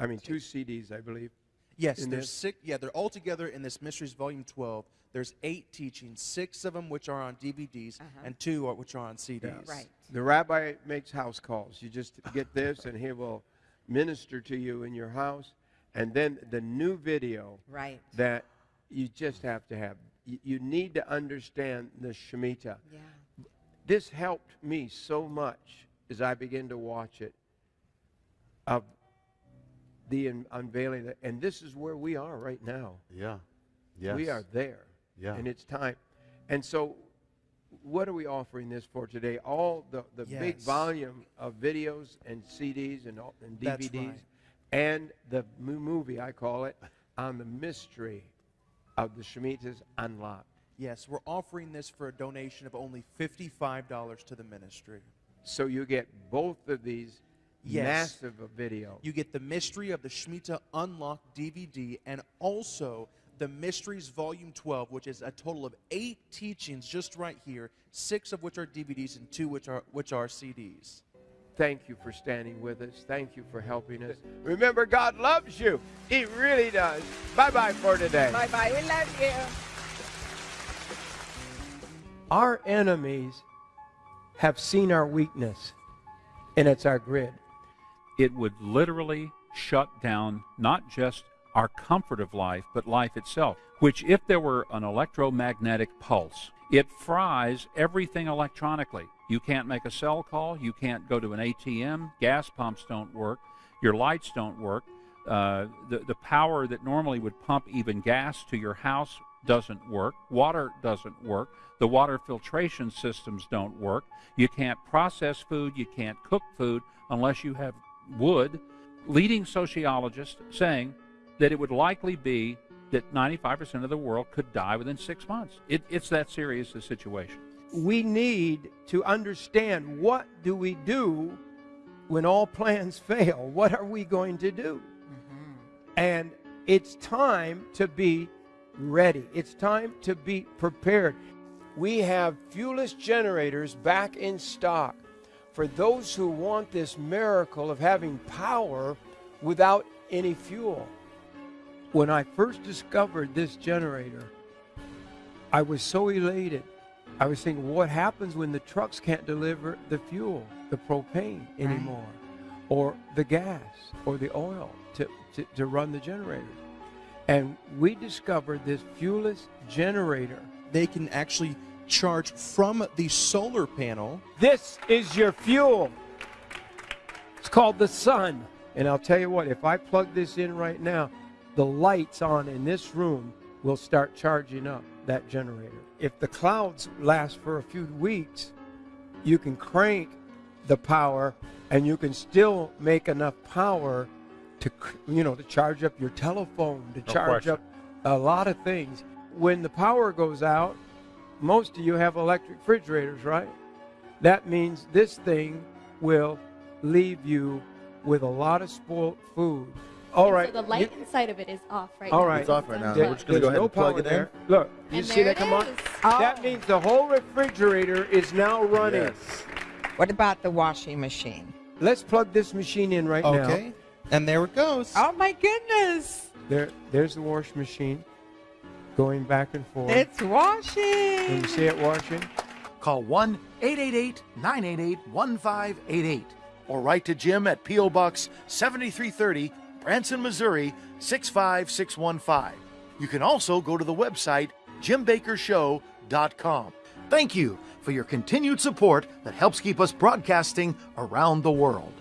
I mean, two CDs, I believe. Yes, in there's this? six. Yeah, they're all together in this Mysteries Volume 12. There's eight teachings, six of them which are on DVDs, uh-huh. and two are, which are on CDs. Right. The rabbi makes house calls. You just get this, and he will minister to you in your house. And then the new video Right. that you just have to have. You, you need to understand the Shemitah. Yeah. This helped me so much as I began to watch it of the un- unveiling. That, and this is where we are right now. Yeah. Yes. We are there. Yeah. And it's time. And so, what are we offering this for today? All the, the big volume of videos and CDs and, and DVDs, right. and the mo- movie, I call it, on the mystery of the Shemitahs Unlocked. Yes, we're offering this for a donation of only $55 to the ministry. So, you get both of these Yes. massive of video. You get the Mystery of the Shemitah Unlocked DVD and also the Mysteries Volume 12, which is a total of eight teachings just right here, six of which are DVDs and two which are which are CDs. Thank you for standing with us. Thank you for helping us. Remember, God loves you. He really does. Bye bye for today. Bye bye. We love you. Our enemies have seen our weakness, and it's our grid. it would literally shut down not just our comfort of life, but life itself. Which, if there were an electromagnetic pulse, it fries everything electronically. You can't make a cell call, you can't go to an ATM, gas pumps don't work, your lights don't work. Uh, the, the power that normally would pump even gas to your house doesn't work. Water doesn't work. The water filtration systems don't work. You can't process food. You can't cook food unless you have wood. Leading sociologists saying that it would likely be that 95% of the world could die within six months. It, it's that serious a situation. We need to understand what do we do when all plans fail? What are we going to do? Mm-hmm. And it's time to be ready. It's time to be prepared. We have fuelless generators back in stock for those who want this miracle of having power without any fuel. When I first discovered this generator, I was so elated. I was thinking, what happens when the trucks can't deliver the fuel, the propane anymore, or the gas, or the oil to, to, to run the generators? And we discovered this fuelless generator. They can actually charge from the solar panel. This is your fuel. It's called the sun. And I'll tell you what, if I plug this in right now, the lights on in this room will start charging up that generator. If the clouds last for a few weeks, you can crank the power and you can still make enough power to you know to charge up your telephone, to No charge question. up a lot of things. When the power goes out, most of you have electric refrigerators, right? That means this thing will leave you with a lot of spoiled food. All right. So the light you, inside of it is off right now. All right. It's off right now. There, We're just going to go ahead no and plug it in. There. Look, you and see that come on? Oh. That means the whole refrigerator is now running. Yes. What about the washing machine? Let's plug this machine in right okay. now. Okay. And there it goes. Oh my goodness. There there's the wash machine going back and forth. It's washing. Can you see it washing? Call 1 888 988 1588 or write to Jim at P.O. Box 7330 Branson, Missouri 65615. You can also go to the website jimbakkershow.com. Thank you for your continued support that helps keep us broadcasting around the world.